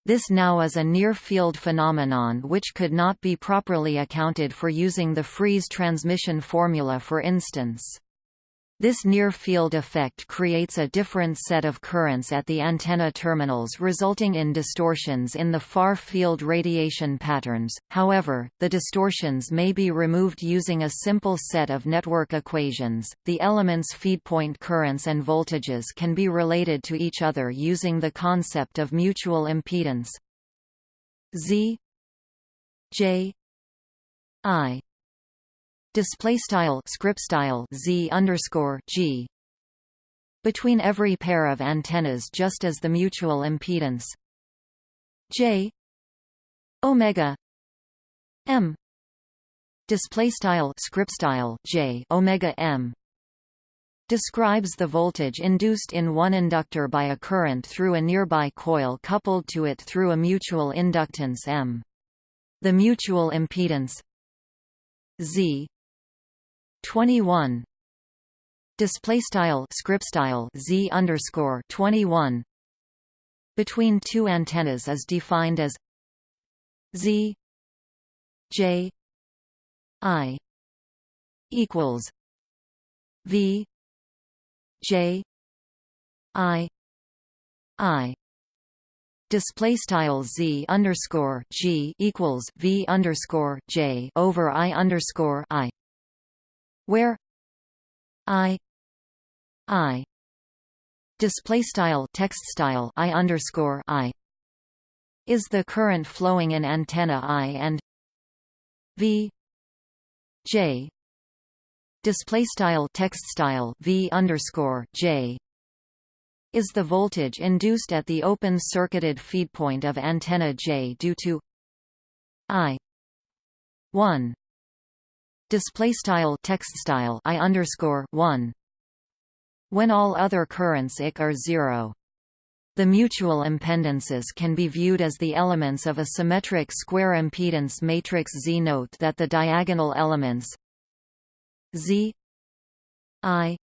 This now is a near-field phenomenon which could not be properly accounted for using the Friis transmission formula for instance. This near-field effect creates a different set of currents at the antenna terminals resulting in distortions in the far-field radiation patterns, however, the distortions may be removed using a simple set of network equations. The elements' feedpoint currents and voltages can be related to each other using the concept of mutual impedance. Z J I display style script style z underscore g. Between every pair of antennas just as the mutual impedance. J. Omega. M. Display style script style j. Omega m. Describes the voltage induced in one inductor by a current through a nearby coil coupled to it through a mutual inductance M. The mutual impedance Z 21 display style script style Z underscore 21 between two antennas is defined as Z J I equals V J I I. Display style z underscore g equals v underscore j over i underscore i, where i i display style text style i underscore i is the current flowing in antenna i and v j display style text style v underscore j is the voltage induced at the open circuited feed point of antenna j due to i 1 display style text style i underscore 1 when all other currents IC are zero. The mutual impedances can be viewed as the elements of a symmetric square impedance matrix Z. Note that the diagonal elements Z I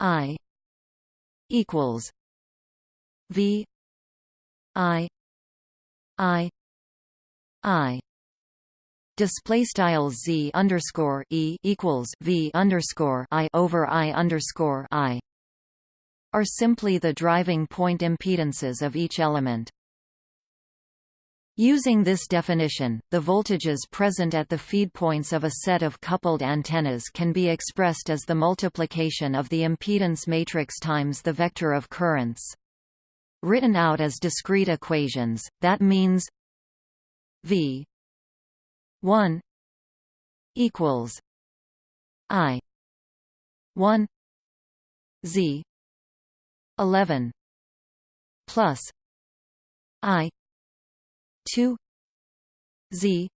I equals V I I I display style z underscore e equals v underscore i over i underscore i are simply the driving point impedances of each element. Using this definition, the voltages present at the feed points of a set of coupled antennas can be expressed as the multiplication of the impedance matrix times the vector of currents. Written out as discrete equations, that means V 1 equals I 1 Z 11 plus I 2 Z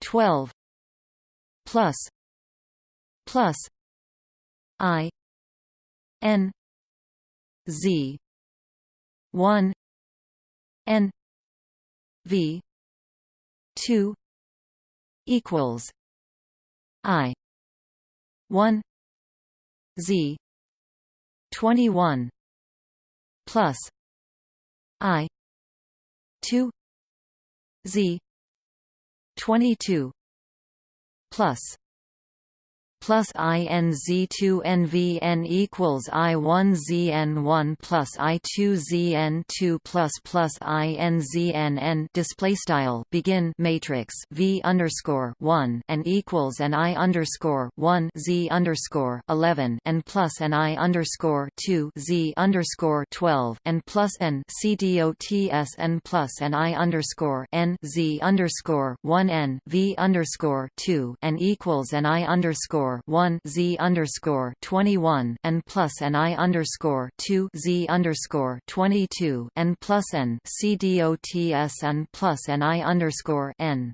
12 plus plus I N Z 1 N V 2 equals I one Z twenty one plus I two Z twenty two plus plus INZ2NVN equals I1ZN1 plus I2ZN2 plus plus INZNN display style begin matrix V underscore one and equals and I underscore one Z underscore eleven and plus and I underscore two Z underscore twelve and plus N C D O T S N plus and I underscore N Z underscore one N V underscore two and equals and I underscore 1 z underscore 21 and plus and i underscore 2 z underscore 22 and plus n c dots and plus and i underscore n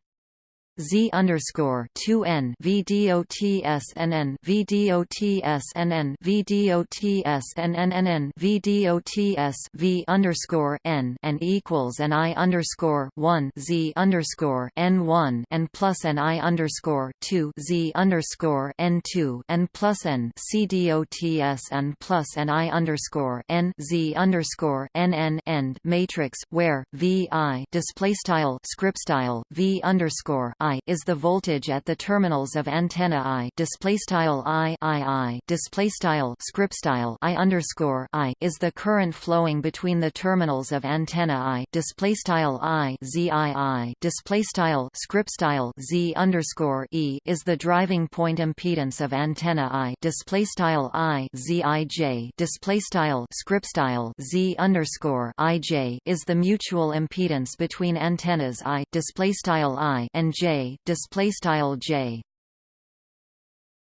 Z underscore two N V D O T S N N V D O T S N N V D O T S N N N N V D O T S V underscore N and equals and I underscore one Z underscore N one and plus and I underscore two Z underscore N two and plus N C D O T S and plus and I underscore N Z underscore N N end matrix where V I display style script style V underscore I is the voltage at the terminals of antenna I display style I I I display style script style I underscore I is the current flowing between the terminals of antenna I display style I Z I I display style script style Z underscore E is the driving point impedance of antenna I display style I Z I J display style script style Z underscore I J is the mutual impedance between antennas I display style I and J display style j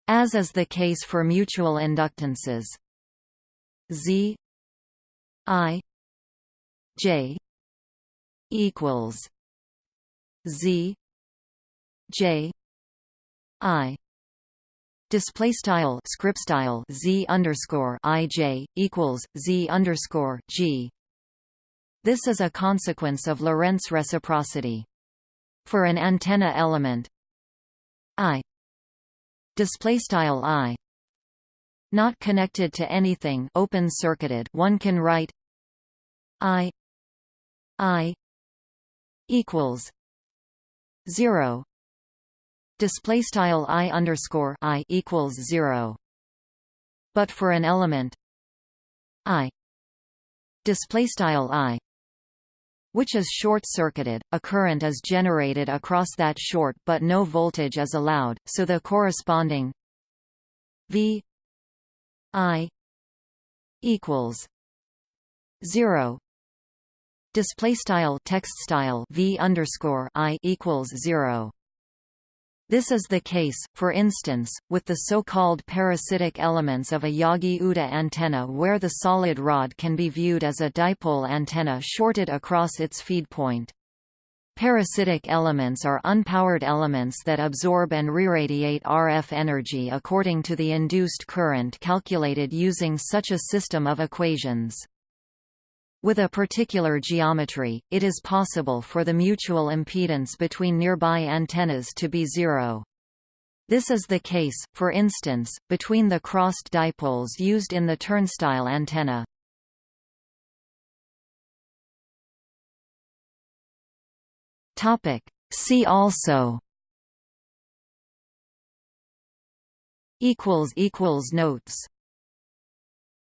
as is the case for mutual inductances z i j equals z j i display style script style z underscore ij equals z underscore g. This is a consequence of Lorentz reciprocity. For an antenna element. I. Display style i. Not connected to anything. Open circuited. One can write i. I. Equals 0 display style i underscore i equals 0 but for an element i. Display style i which is short-circuited, a current is generated across that short but no voltage is allowed, so the corresponding V I equals 0 display style text style V underscore I equals 0 this is the case, for instance, with the so-called parasitic elements of a Yagi-Uda antenna where the solid rod can be viewed as a dipole antenna shorted across its feed point. Parasitic elements are unpowered elements that absorb and reradiate RF energy according to the induced current calculated using such a system of equations. With a particular geometry, it is possible for the mutual impedance between nearby antennas to be zero. This is the case, for instance, between the crossed dipoles used in the turnstile antenna. See also Notes